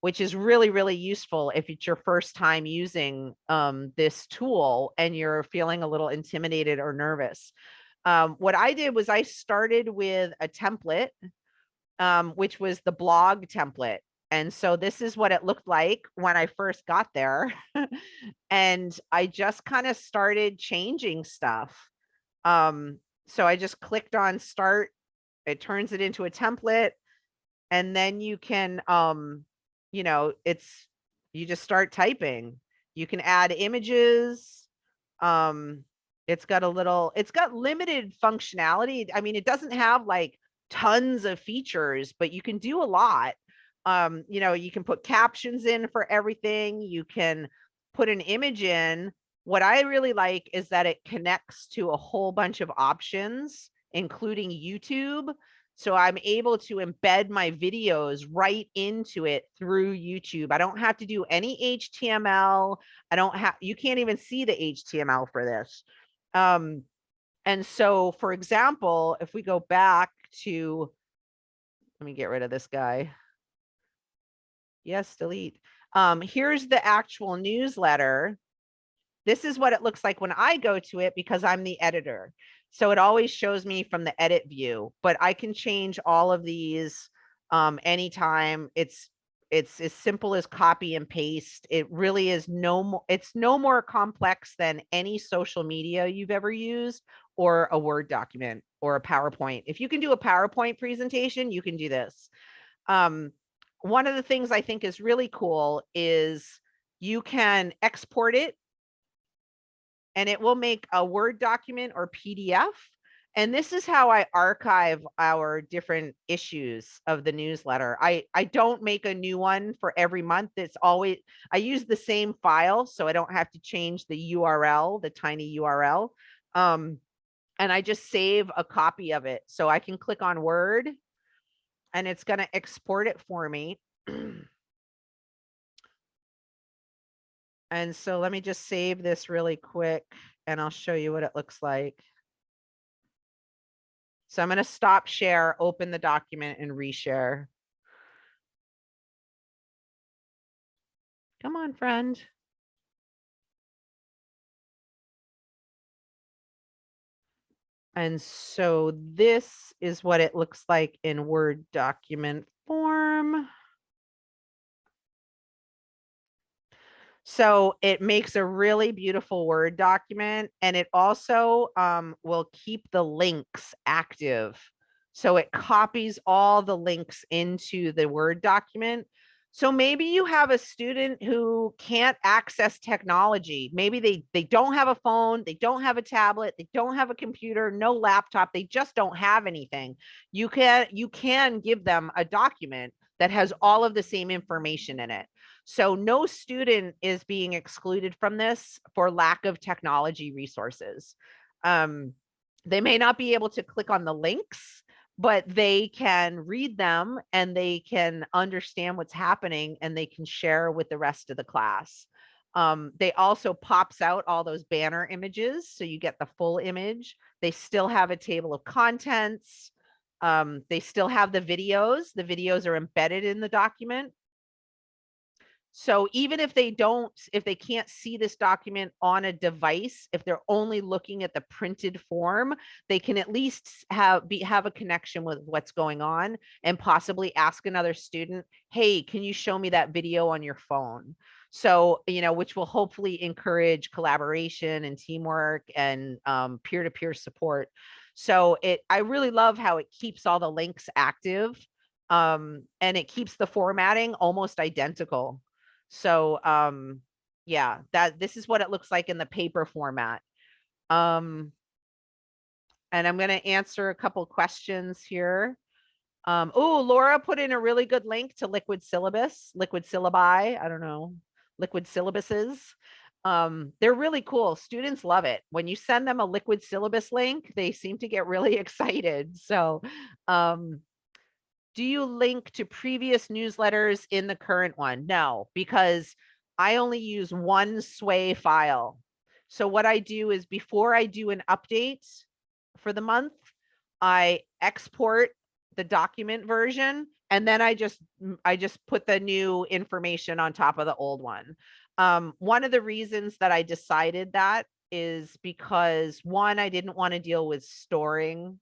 which is really, really useful if it's your first time using um, this tool and you're feeling a little intimidated or nervous. Um, what I did was I started with a template, um, which was the blog template. And so this is what it looked like when I first got there. and I just kind of started changing stuff. Um, so I just clicked on start. It turns it into a template. And then you can, um, you know, it's, you just start typing. You can add images. Um, it's got a little, it's got limited functionality. I mean, it doesn't have like tons of features, but you can do a lot. Um, you know, you can put captions in for everything. You can put an image in. What I really like is that it connects to a whole bunch of options, including YouTube. So I'm able to embed my videos right into it through YouTube. I don't have to do any HTML. I don't have, you can't even see the HTML for this. Um, and so, for example, if we go back to, let me get rid of this guy. Yes, delete. Um, here's the actual newsletter. This is what it looks like when I go to it because I'm the editor. So it always shows me from the edit view, but I can change all of these um, anytime. It's it's as simple as copy and paste. It really is no more, it's no more complex than any social media you've ever used or a Word document or a PowerPoint. If you can do a PowerPoint presentation, you can do this. Um, one of the things I think is really cool is you can export it and it will make a Word document or PDF and this is how I archive our different issues of the newsletter. I, I don't make a new one for every month. It's always, I use the same file so I don't have to change the URL, the tiny URL. Um, and I just save a copy of it. So I can click on Word and it's going to export it for me. and so let me just save this really quick and I'll show you what it looks like. So I'm going to stop share, open the document and reshare. Come on, friend. And so this is what it looks like in Word document form. So it makes a really beautiful Word document and it also um, will keep the links active. So it copies all the links into the Word document. So maybe you have a student who can't access technology. Maybe they, they don't have a phone, they don't have a tablet, they don't have a computer, no laptop, they just don't have anything. You can, you can give them a document that has all of the same information in it. So no student is being excluded from this for lack of technology resources. Um, they may not be able to click on the links, but they can read them and they can understand what's happening and they can share with the rest of the class. Um, they also pops out all those banner images. So you get the full image. They still have a table of contents. Um, they still have the videos. The videos are embedded in the document. So even if they don't, if they can't see this document on a device, if they're only looking at the printed form, they can at least have be have a connection with what's going on and possibly ask another student, hey, can you show me that video on your phone? So, you know, which will hopefully encourage collaboration and teamwork and um, peer-to-peer -peer support. So it, I really love how it keeps all the links active um, and it keeps the formatting almost identical. So, um, yeah, that this is what it looks like in the paper format. Um, and I'm going to answer a couple questions here. Um, oh, Laura put in a really good link to liquid syllabus, liquid syllabi. I don't know, liquid syllabuses. Um, they're really cool. Students love it. When you send them a liquid syllabus link, they seem to get really excited. So, um, do you link to previous newsletters in the current one? No, because I only use one sway file. So what I do is before I do an update for the month, I export the document version and then I just I just put the new information on top of the old one. Um, one of the reasons that I decided that is because one, I didn't want to deal with storing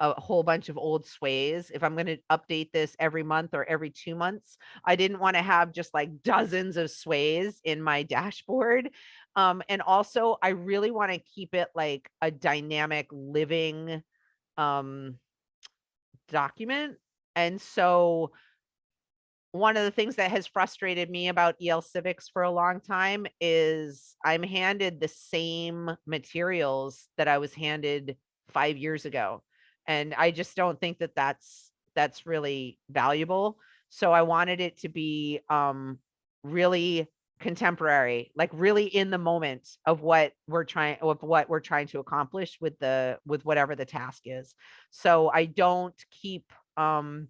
a whole bunch of old sways. If I'm going to update this every month or every two months, I didn't want to have just like dozens of sways in my dashboard. Um, and also I really want to keep it like a dynamic living um, document. And so one of the things that has frustrated me about EL Civics for a long time is I'm handed the same materials that I was handed five years ago. And I just don't think that that's, that's really valuable. So I wanted it to be um, really contemporary, like really in the moment of what we're trying, of what we're trying to accomplish with the, with whatever the task is. So I don't keep um,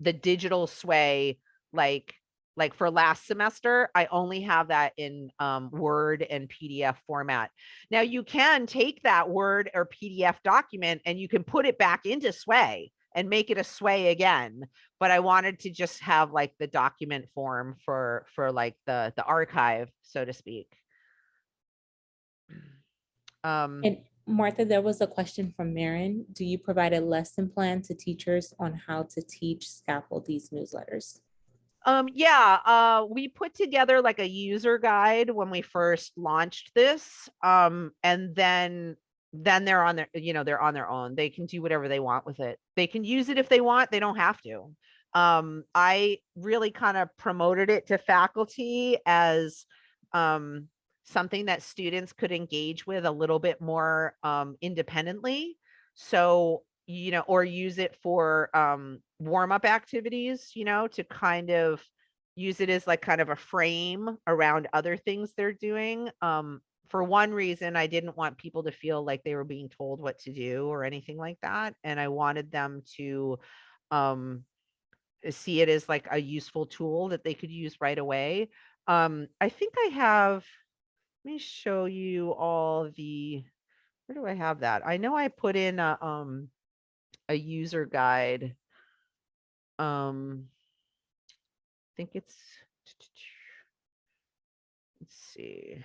the digital sway like like for last semester i only have that in um, word and pdf format now you can take that word or pdf document and you can put it back into sway and make it a sway again but i wanted to just have like the document form for for like the the archive so to speak um And Martha, there was a question from Marin. Do you provide a lesson plan to teachers on how to teach scaffold these newsletters? Um, yeah, uh, we put together like a user guide when we first launched this. Um, and then, then they're on their, you know, they're on their own. They can do whatever they want with it. They can use it if they want, they don't have to. Um, I really kind of promoted it to faculty as, um, something that students could engage with a little bit more, um, independently. So, you know, or use it for, um, warm up activities, you know, to kind of use it as like kind of a frame around other things they're doing. Um, for one reason, I didn't want people to feel like they were being told what to do or anything like that. And I wanted them to um, see it as like a useful tool that they could use right away. Um, I think I have, let me show you all the, where do I have that? I know I put in a, um, a user guide um I think it's let's see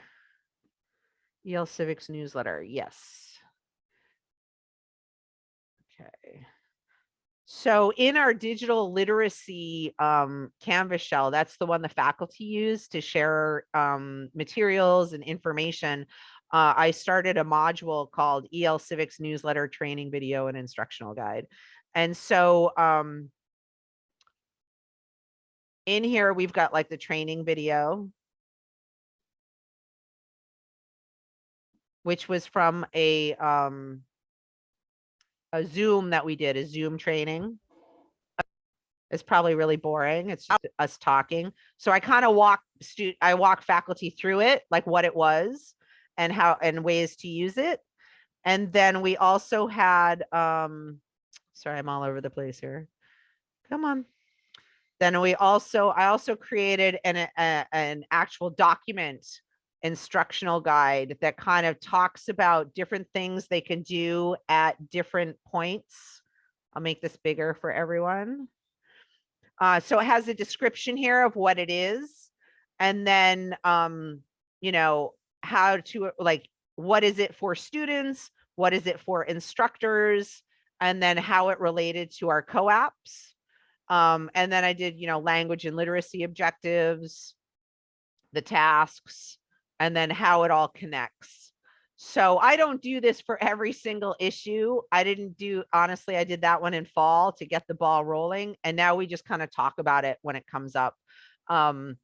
EL Civics newsletter yes okay so in our digital literacy um, Canvas shell, that's the one the faculty use to share um, materials and information. Uh, I started a module called EL Civics Newsletter Training Video and Instructional Guide. And so um, in here, we've got like the training video. Which was from a, um, a Zoom that we did, a Zoom training. It's probably really boring. It's just us talking. So I kind of walk stu, I walk faculty through it, like what it was and how, and ways to use it. And then we also had, um, sorry, I'm all over the place here. Come on. Then we also, I also created an, a, an actual document instructional guide that kind of talks about different things they can do at different points. I'll make this bigger for everyone. Uh, so it has a description here of what it is. And then, um, you know, how to like, what is it for students? What is it for instructors? And then how it related to our COAAPs. Um, and then I did, you know, language and literacy objectives, the tasks, and then how it all connects. So I don't do this for every single issue. I didn't do, honestly, I did that one in fall to get the ball rolling. And now we just kind of talk about it when it comes up. Um,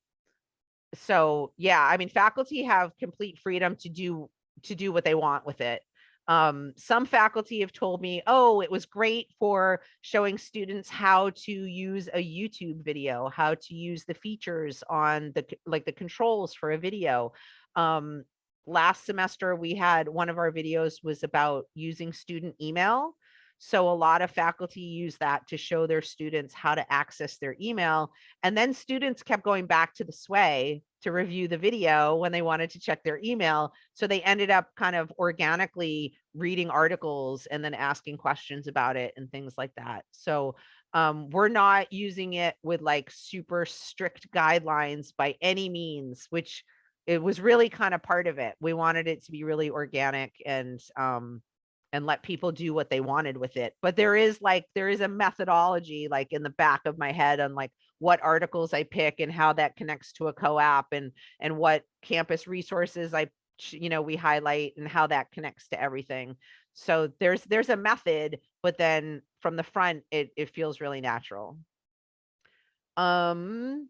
so yeah, I mean, faculty have complete freedom to do, to do what they want with it. Um, some faculty have told me, oh, it was great for showing students how to use a YouTube video, how to use the features on the, like the controls for a video. Um, last semester, we had, one of our videos was about using student email. So a lot of faculty use that to show their students how to access their email. And then students kept going back to the sway to review the video when they wanted to check their email. So they ended up kind of organically reading articles and then asking questions about it and things like that. So um, we're not using it with like super strict guidelines by any means, which it was really kind of part of it. We wanted it to be really organic and um, and let people do what they wanted with it. But there is like, there is a methodology like in the back of my head on like what articles I pick and how that connects to a COAAP and, and what campus resources I, you know, we highlight and how that connects to everything. So there's, there's a method, but then from the front, it, it feels really natural. Um,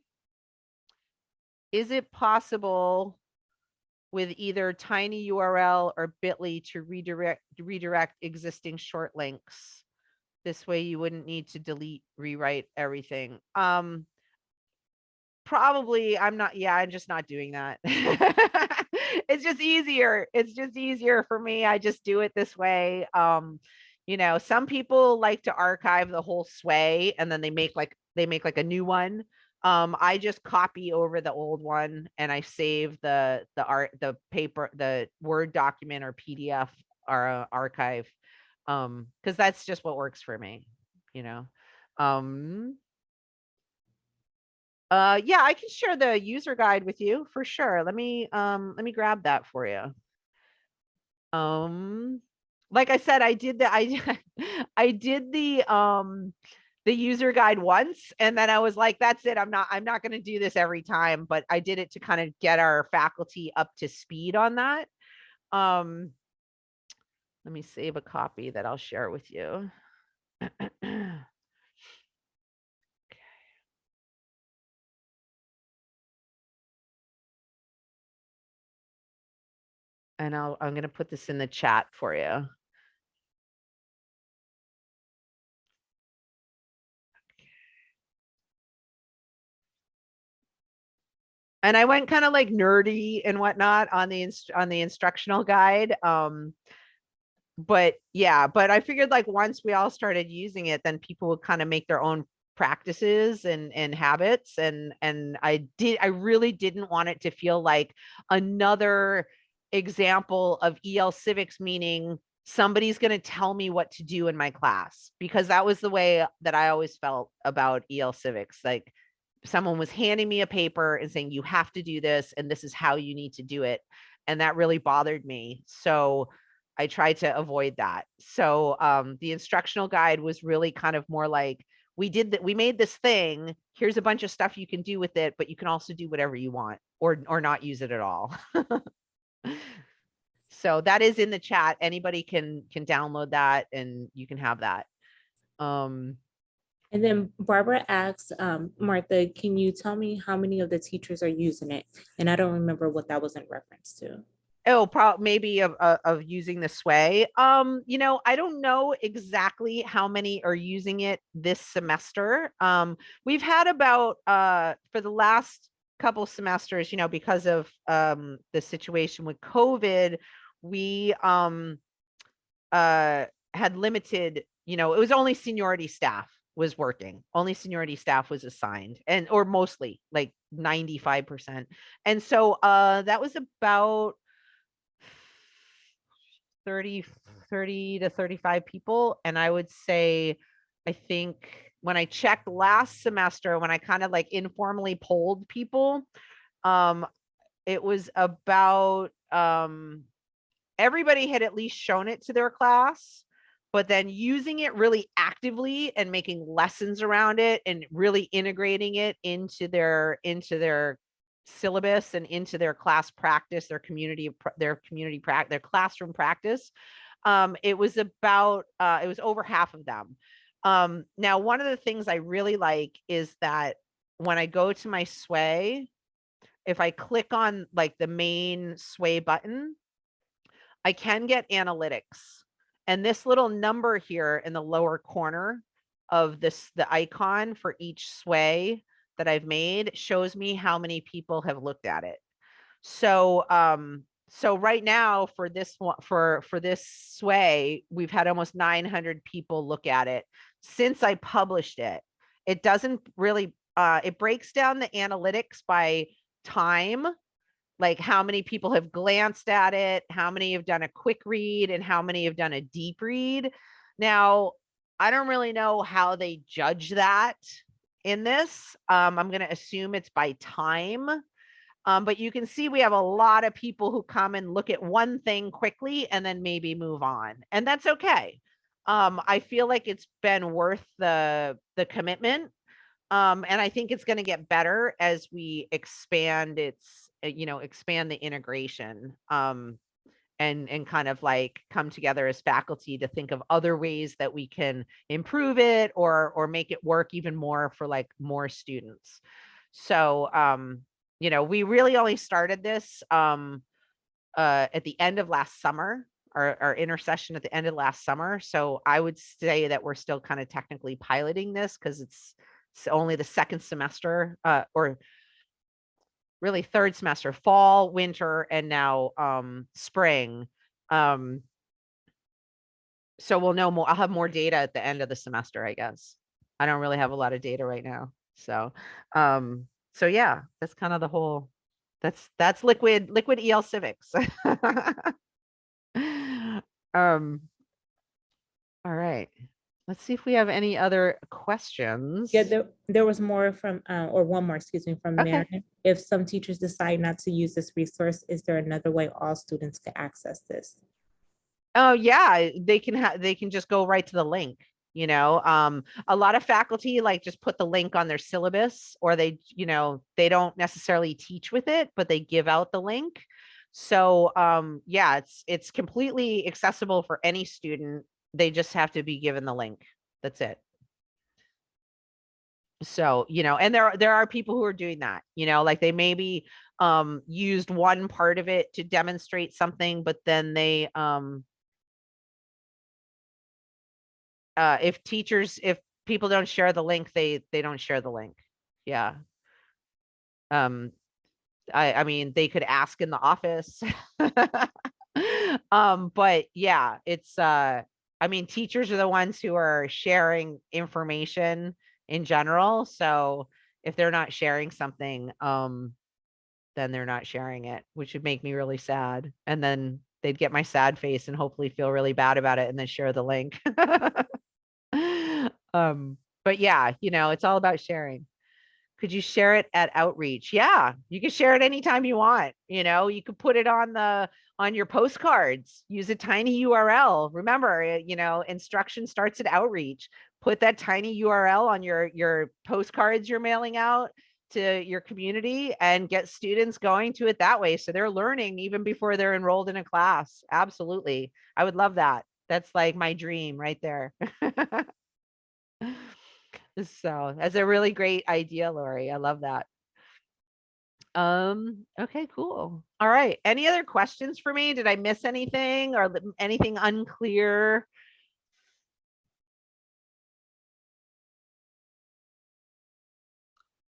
is it possible with either tiny URL or bit.ly to redirect redirect existing short links. This way you wouldn't need to delete, rewrite everything. Um probably I'm not yeah, I'm just not doing that. it's just easier. It's just easier for me. I just do it this way. Um you know, some people like to archive the whole sway and then they make like they make like a new one um i just copy over the old one and i save the the art the paper the word document or pdf or uh, archive um because that's just what works for me you know? Um uh yeah i can share the user guide with you for sure. Let me um let me grab that for you. Um like i said i did the i i did the um the user guide once and then I was like, that's it. I'm not, I'm not going to do this every time, but I did it to kind of get our faculty up to speed on that. Um, let me save a copy that I'll share with you. And I'll, I'm going to put this in the chat for you. And I went kind of like nerdy and whatnot on the on the instructional guide. Um, but yeah, but I figured like once we all started using it, then people would kind of make their own practices and and habits and and I did I really didn't want it to feel like another example of EL civics meaning somebody's going to tell me what to do in my class because that was the way that I always felt about EL civics like someone was handing me a paper and saying you have to do this and this is how you need to do it and that really bothered me so i tried to avoid that so um, the instructional guide was really kind of more like we did that we made this thing here's a bunch of stuff you can do with it but you can also do whatever you want or or not use it at all. So that is in the chat anybody can can download that and you can have that um And then Barbara asks, um, Martha, can you tell me how many of the teachers are using it? And I don't remember what that was in reference to. Oh, prob maybe of, of of using the sway. Um, you know, I don't know exactly how many are using it this semester. Um, we've had about uh for the last couple semesters, you know, because of um the situation with COVID, we um uh had limited, you know, it was only seniority staff was working. Only seniority staff was assigned and or mostly like 95%. And so uh that was about 30, 30 to 35 people. And I would say, I think when I checked last semester, when I kind of like informally polled people, um, it was about um, everybody had at least shown it to their class, but then using it really actively and making lessons around it and really integrating it into their into their syllabus and into their class practice, their community, their community practice, their classroom practice. Um, it was about, uh, it was over half of them. Um, now, one of the things I really like is that when I go to my sway, if I click on like the main sway button, I can get analytics. And this little number here in the lower corner of this, the icon for each sway that I've made shows me how many people have looked at it. So, um, so right now for this one, for, for this sway, we've had almost nine hundred people look at it since I published it. It doesn't really, uh, it breaks down the analytics by time, like how many people have glanced at it, how many have done a quick read and how many have done a deep read. Now, I don't really know how they judge that in this. Um, I'm gonna assume it's by time. Um, but you can see we have a lot of people who come and look at one thing quickly and then maybe move on, and that's okay. Um, I feel like it's been worth the the commitment. Um, and I think it's going to get better as we expand its, you know, expand the integration. Um, and and kind of like come together as faculty to think of other ways that we can improve it or or make it work even more for like more students. So um, you know, we really only started this um uh at the end of last summer, our, our intersession at the end of last summer. So I would say that we're still kind of technically piloting this because it's, it's only the second semester uh or really third semester, fall, winter, and now um spring. Um so we'll know more. I'll have more data at the end of the semester, I guess. I don't really have a lot of data right now. So um so yeah, that's kind of the whole that's that's liquid liquid EL civics. um all right. Let's see if we have any other questions. Yeah, there, there was more from, uh, or one more, excuse me, from Okay. If some teachers decide not to use this resource, is there another way all students can access this? Oh, yeah, they can have, they can just go right to the link, you know, um, a lot of faculty like just put the link on their syllabus or they, you know, they don't necessarily teach with it, but they give out the link. So, um, yeah, it's, it's completely accessible for any student. They just have to be given the link. That's it. So, you know, and there, there are people who are doing that, you know, like they maybe, um, used one part of it to demonstrate something, but then they, um, uh, if teachers, if people don't share the link, they, they don't share the link. Yeah. Um, I, I mean, they could ask in the office. Um, but yeah, it's, uh, I mean, teachers are the ones who are sharing information in general. So if they're not sharing something, um, then they're not sharing it, which would make me really sad. And then they'd get my sad face and hopefully feel really bad about it and then share the link. um, but yeah, you know, it's all about sharing. Could you share it at outreach? Yeah, you can share it anytime you want. You know, you could put it on the on your postcards. Use a tiny URL. Remember, uh, you know, instruction starts at outreach. Put that tiny URL on your your postcards you're mailing out to your community and get students going to it that way. So they're learning even before they're enrolled in a class. Absolutely. I would love that. That's like my dream right there. So that's a really great idea, Lori. I love that. Um, okay, cool. All right. Any other questions for me? Did I miss anything or anything unclear?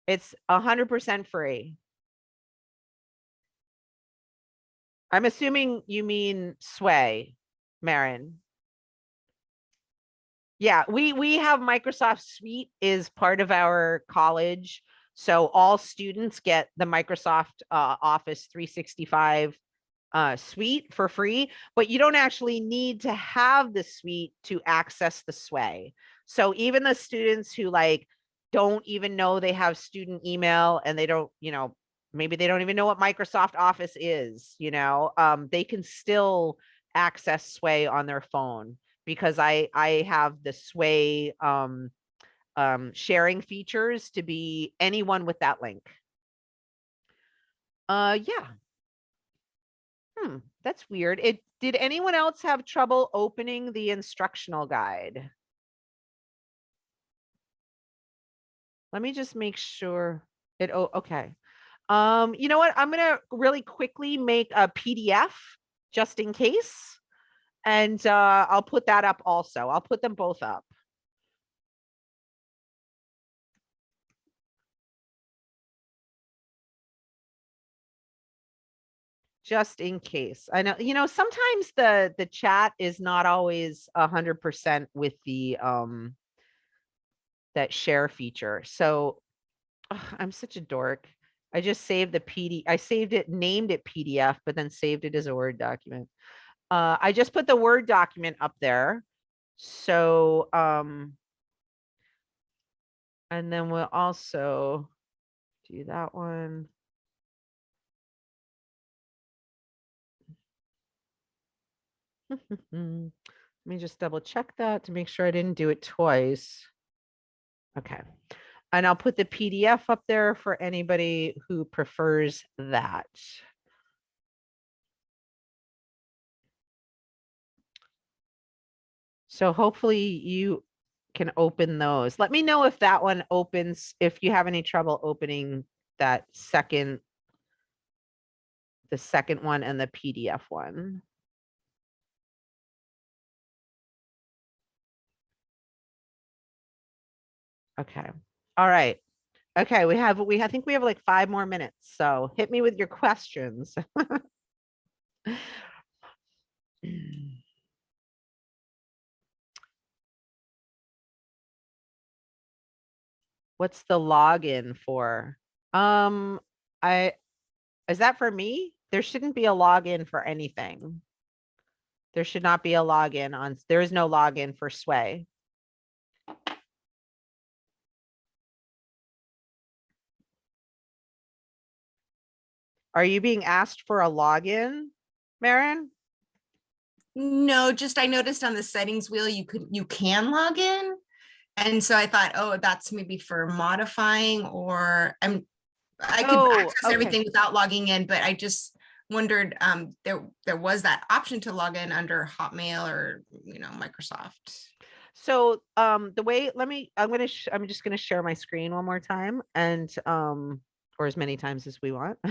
It's a hundred percent free. I'm assuming you mean Sway, Marin. Yeah, we, we have Microsoft Suite is part of our college. So all students get the Microsoft uh, Office 365 uh, suite for free, but you don't actually need to have the suite to access the Sway. So even the students who like don't even know they have student email and they don't, you know, maybe they don't even know what Microsoft Office is, you know, um, they can still access Sway on their phone because I I have the Sway um, um, sharing features to be anyone with that link. Uh, yeah. Hmm, that's weird. It did anyone else have trouble opening the instructional guide? Let me just make sure it, oh, okay. Um, you know what? I'm gonna really quickly make a PDF just in case. And uh, I'll put that up also. I'll put them both up. Just in case. I know, you know, sometimes the, the chat is not always a hundred percent with the, um, that share feature. So I'm such a dork. I just saved the PD, I saved it, named it PDF, but then saved it as a Word document. Uh, I just put the Word document up there. So, um, and then we'll also do that one. Mm-hmm. Let me just double check that to make sure I didn't do it twice. Okay. And I'll put the PDF up there for anybody who prefers that. So hopefully you can open those. Let me know if that one opens, if you have any trouble opening that second, the second one and the PDF one. Okay, all right. Okay, we have, we, I think we have like five more minutes, so hit me with your questions. What's the login for? Um, I, is that for me? There shouldn't be a login for anything. There should not be a login on, there is no login for Sway. Are you being asked for a login, Maren? No, just I noticed on the settings wheel, you could, you can log in. And so I thought, oh, that's maybe for modifying or I'm, I Oh, could access okay. everything without logging in, but I just wondered, um, there, there was that option to log in under Hotmail or, you know, Microsoft. So, um, the way, let me, I'm gonna, I'm just gonna share my screen one more time and, um, or as many times as we want.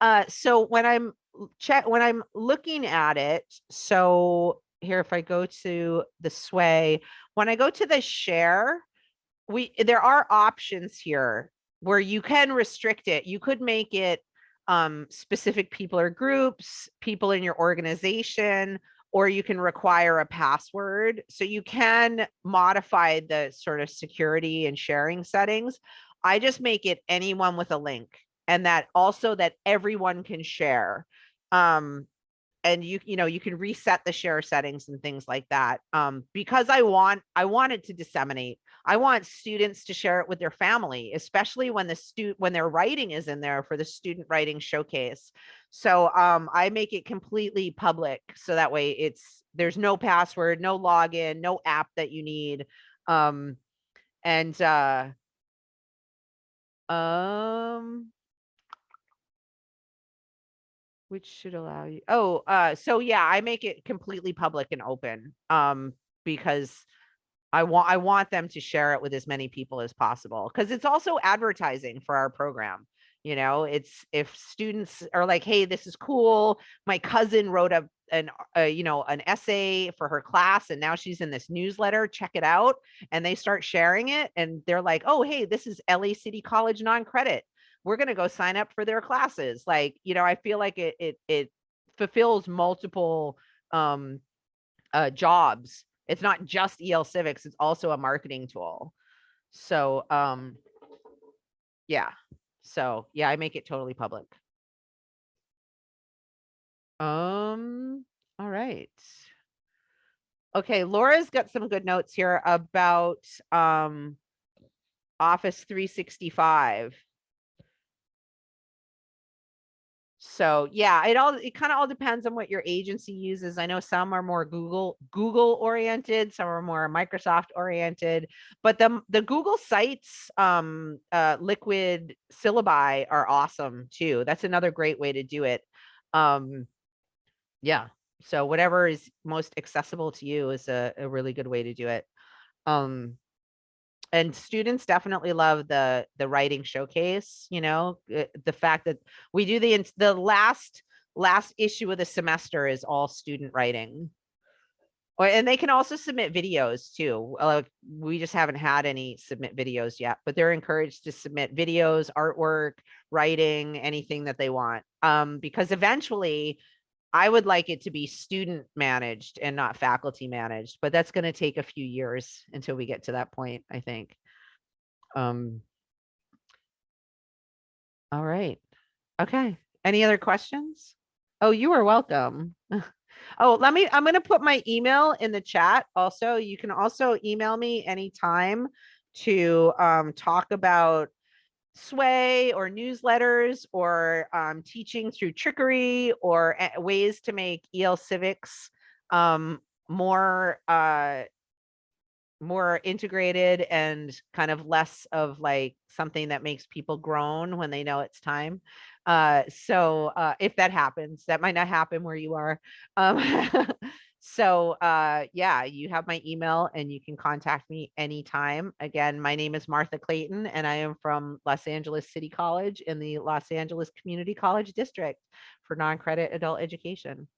Uh, so when I'm check, when I'm looking at it, so here, if I go to the sway, when I go to the share, we, there are options here where you can restrict it. You could make it um, specific people or groups, people in your organization, or you can require a password. So you can modify the sort of security and sharing settings. I just make it anyone with a link and that also that everyone can share. Um, and you, you know, you can reset the share settings and things like that. Um, because I want, I want it to disseminate. I want students to share it with their family, especially when the stu, when their writing is in there for the student writing showcase. So, um, I make it completely public. So that way it's, there's no password, no login, no app that you need. Um, and, uh, um, which should allow you, oh, uh, so yeah, I make it completely public and open, um, because I want, I want them to share it with as many people as possible, because it's also advertising for our program. You know, it's if students are like, hey, this is cool. My cousin wrote a, an, uh, you know, an essay for her class and now she's in this newsletter, check it out. And they start sharing it and they're like, oh, hey, this is LA City College non-credit. We're gonna go sign up for their classes. Like, you know, I feel like it, it, it fulfills multiple, um, uh, jobs. It's not just EL Civics, it's also a marketing tool. So, um, yeah, so yeah, I make it totally public. Um, all right. Okay, Laura's got some good notes here about um, Office 365 So yeah, it all, it kind of all depends on what your agency uses. I know some are more Google, Google oriented, some are more Microsoft oriented. But the, the Google Sites, um, uh, liquid syllabi are awesome too. That's another great way to do it. Um, yeah, so whatever is most accessible to you is a, a really good way to do it. Um, and students definitely love the the writing showcase you know uh, the fact that we do the the last last issue of the semester is all student writing. And they can also submit videos too. uh, Like, we just haven't had any submit videos yet, but they're encouraged to submit videos, artwork, writing, anything that they want. Um, because eventually I would like it to be student managed and not faculty managed, but that's gonna take a few years until we get to that point, I think. Um. All right, okay, any other questions? Oh, you are welcome. Oh, let me, I'm gonna put my email in the chat also. You can also email me anytime to um talk about sway or newsletters or um teaching through trickery or ways to make EL civics um more uh more integrated and kind of less of like something that makes people groan when they know it's time. Uh, so uh, if that happens, that might not happen where you are. Um, so uh, yeah, you have my email and you can contact me anytime. Again, my name is Martha Clayton and I am from Los Angeles City College in the Los Angeles Community College District for non-credit adult education.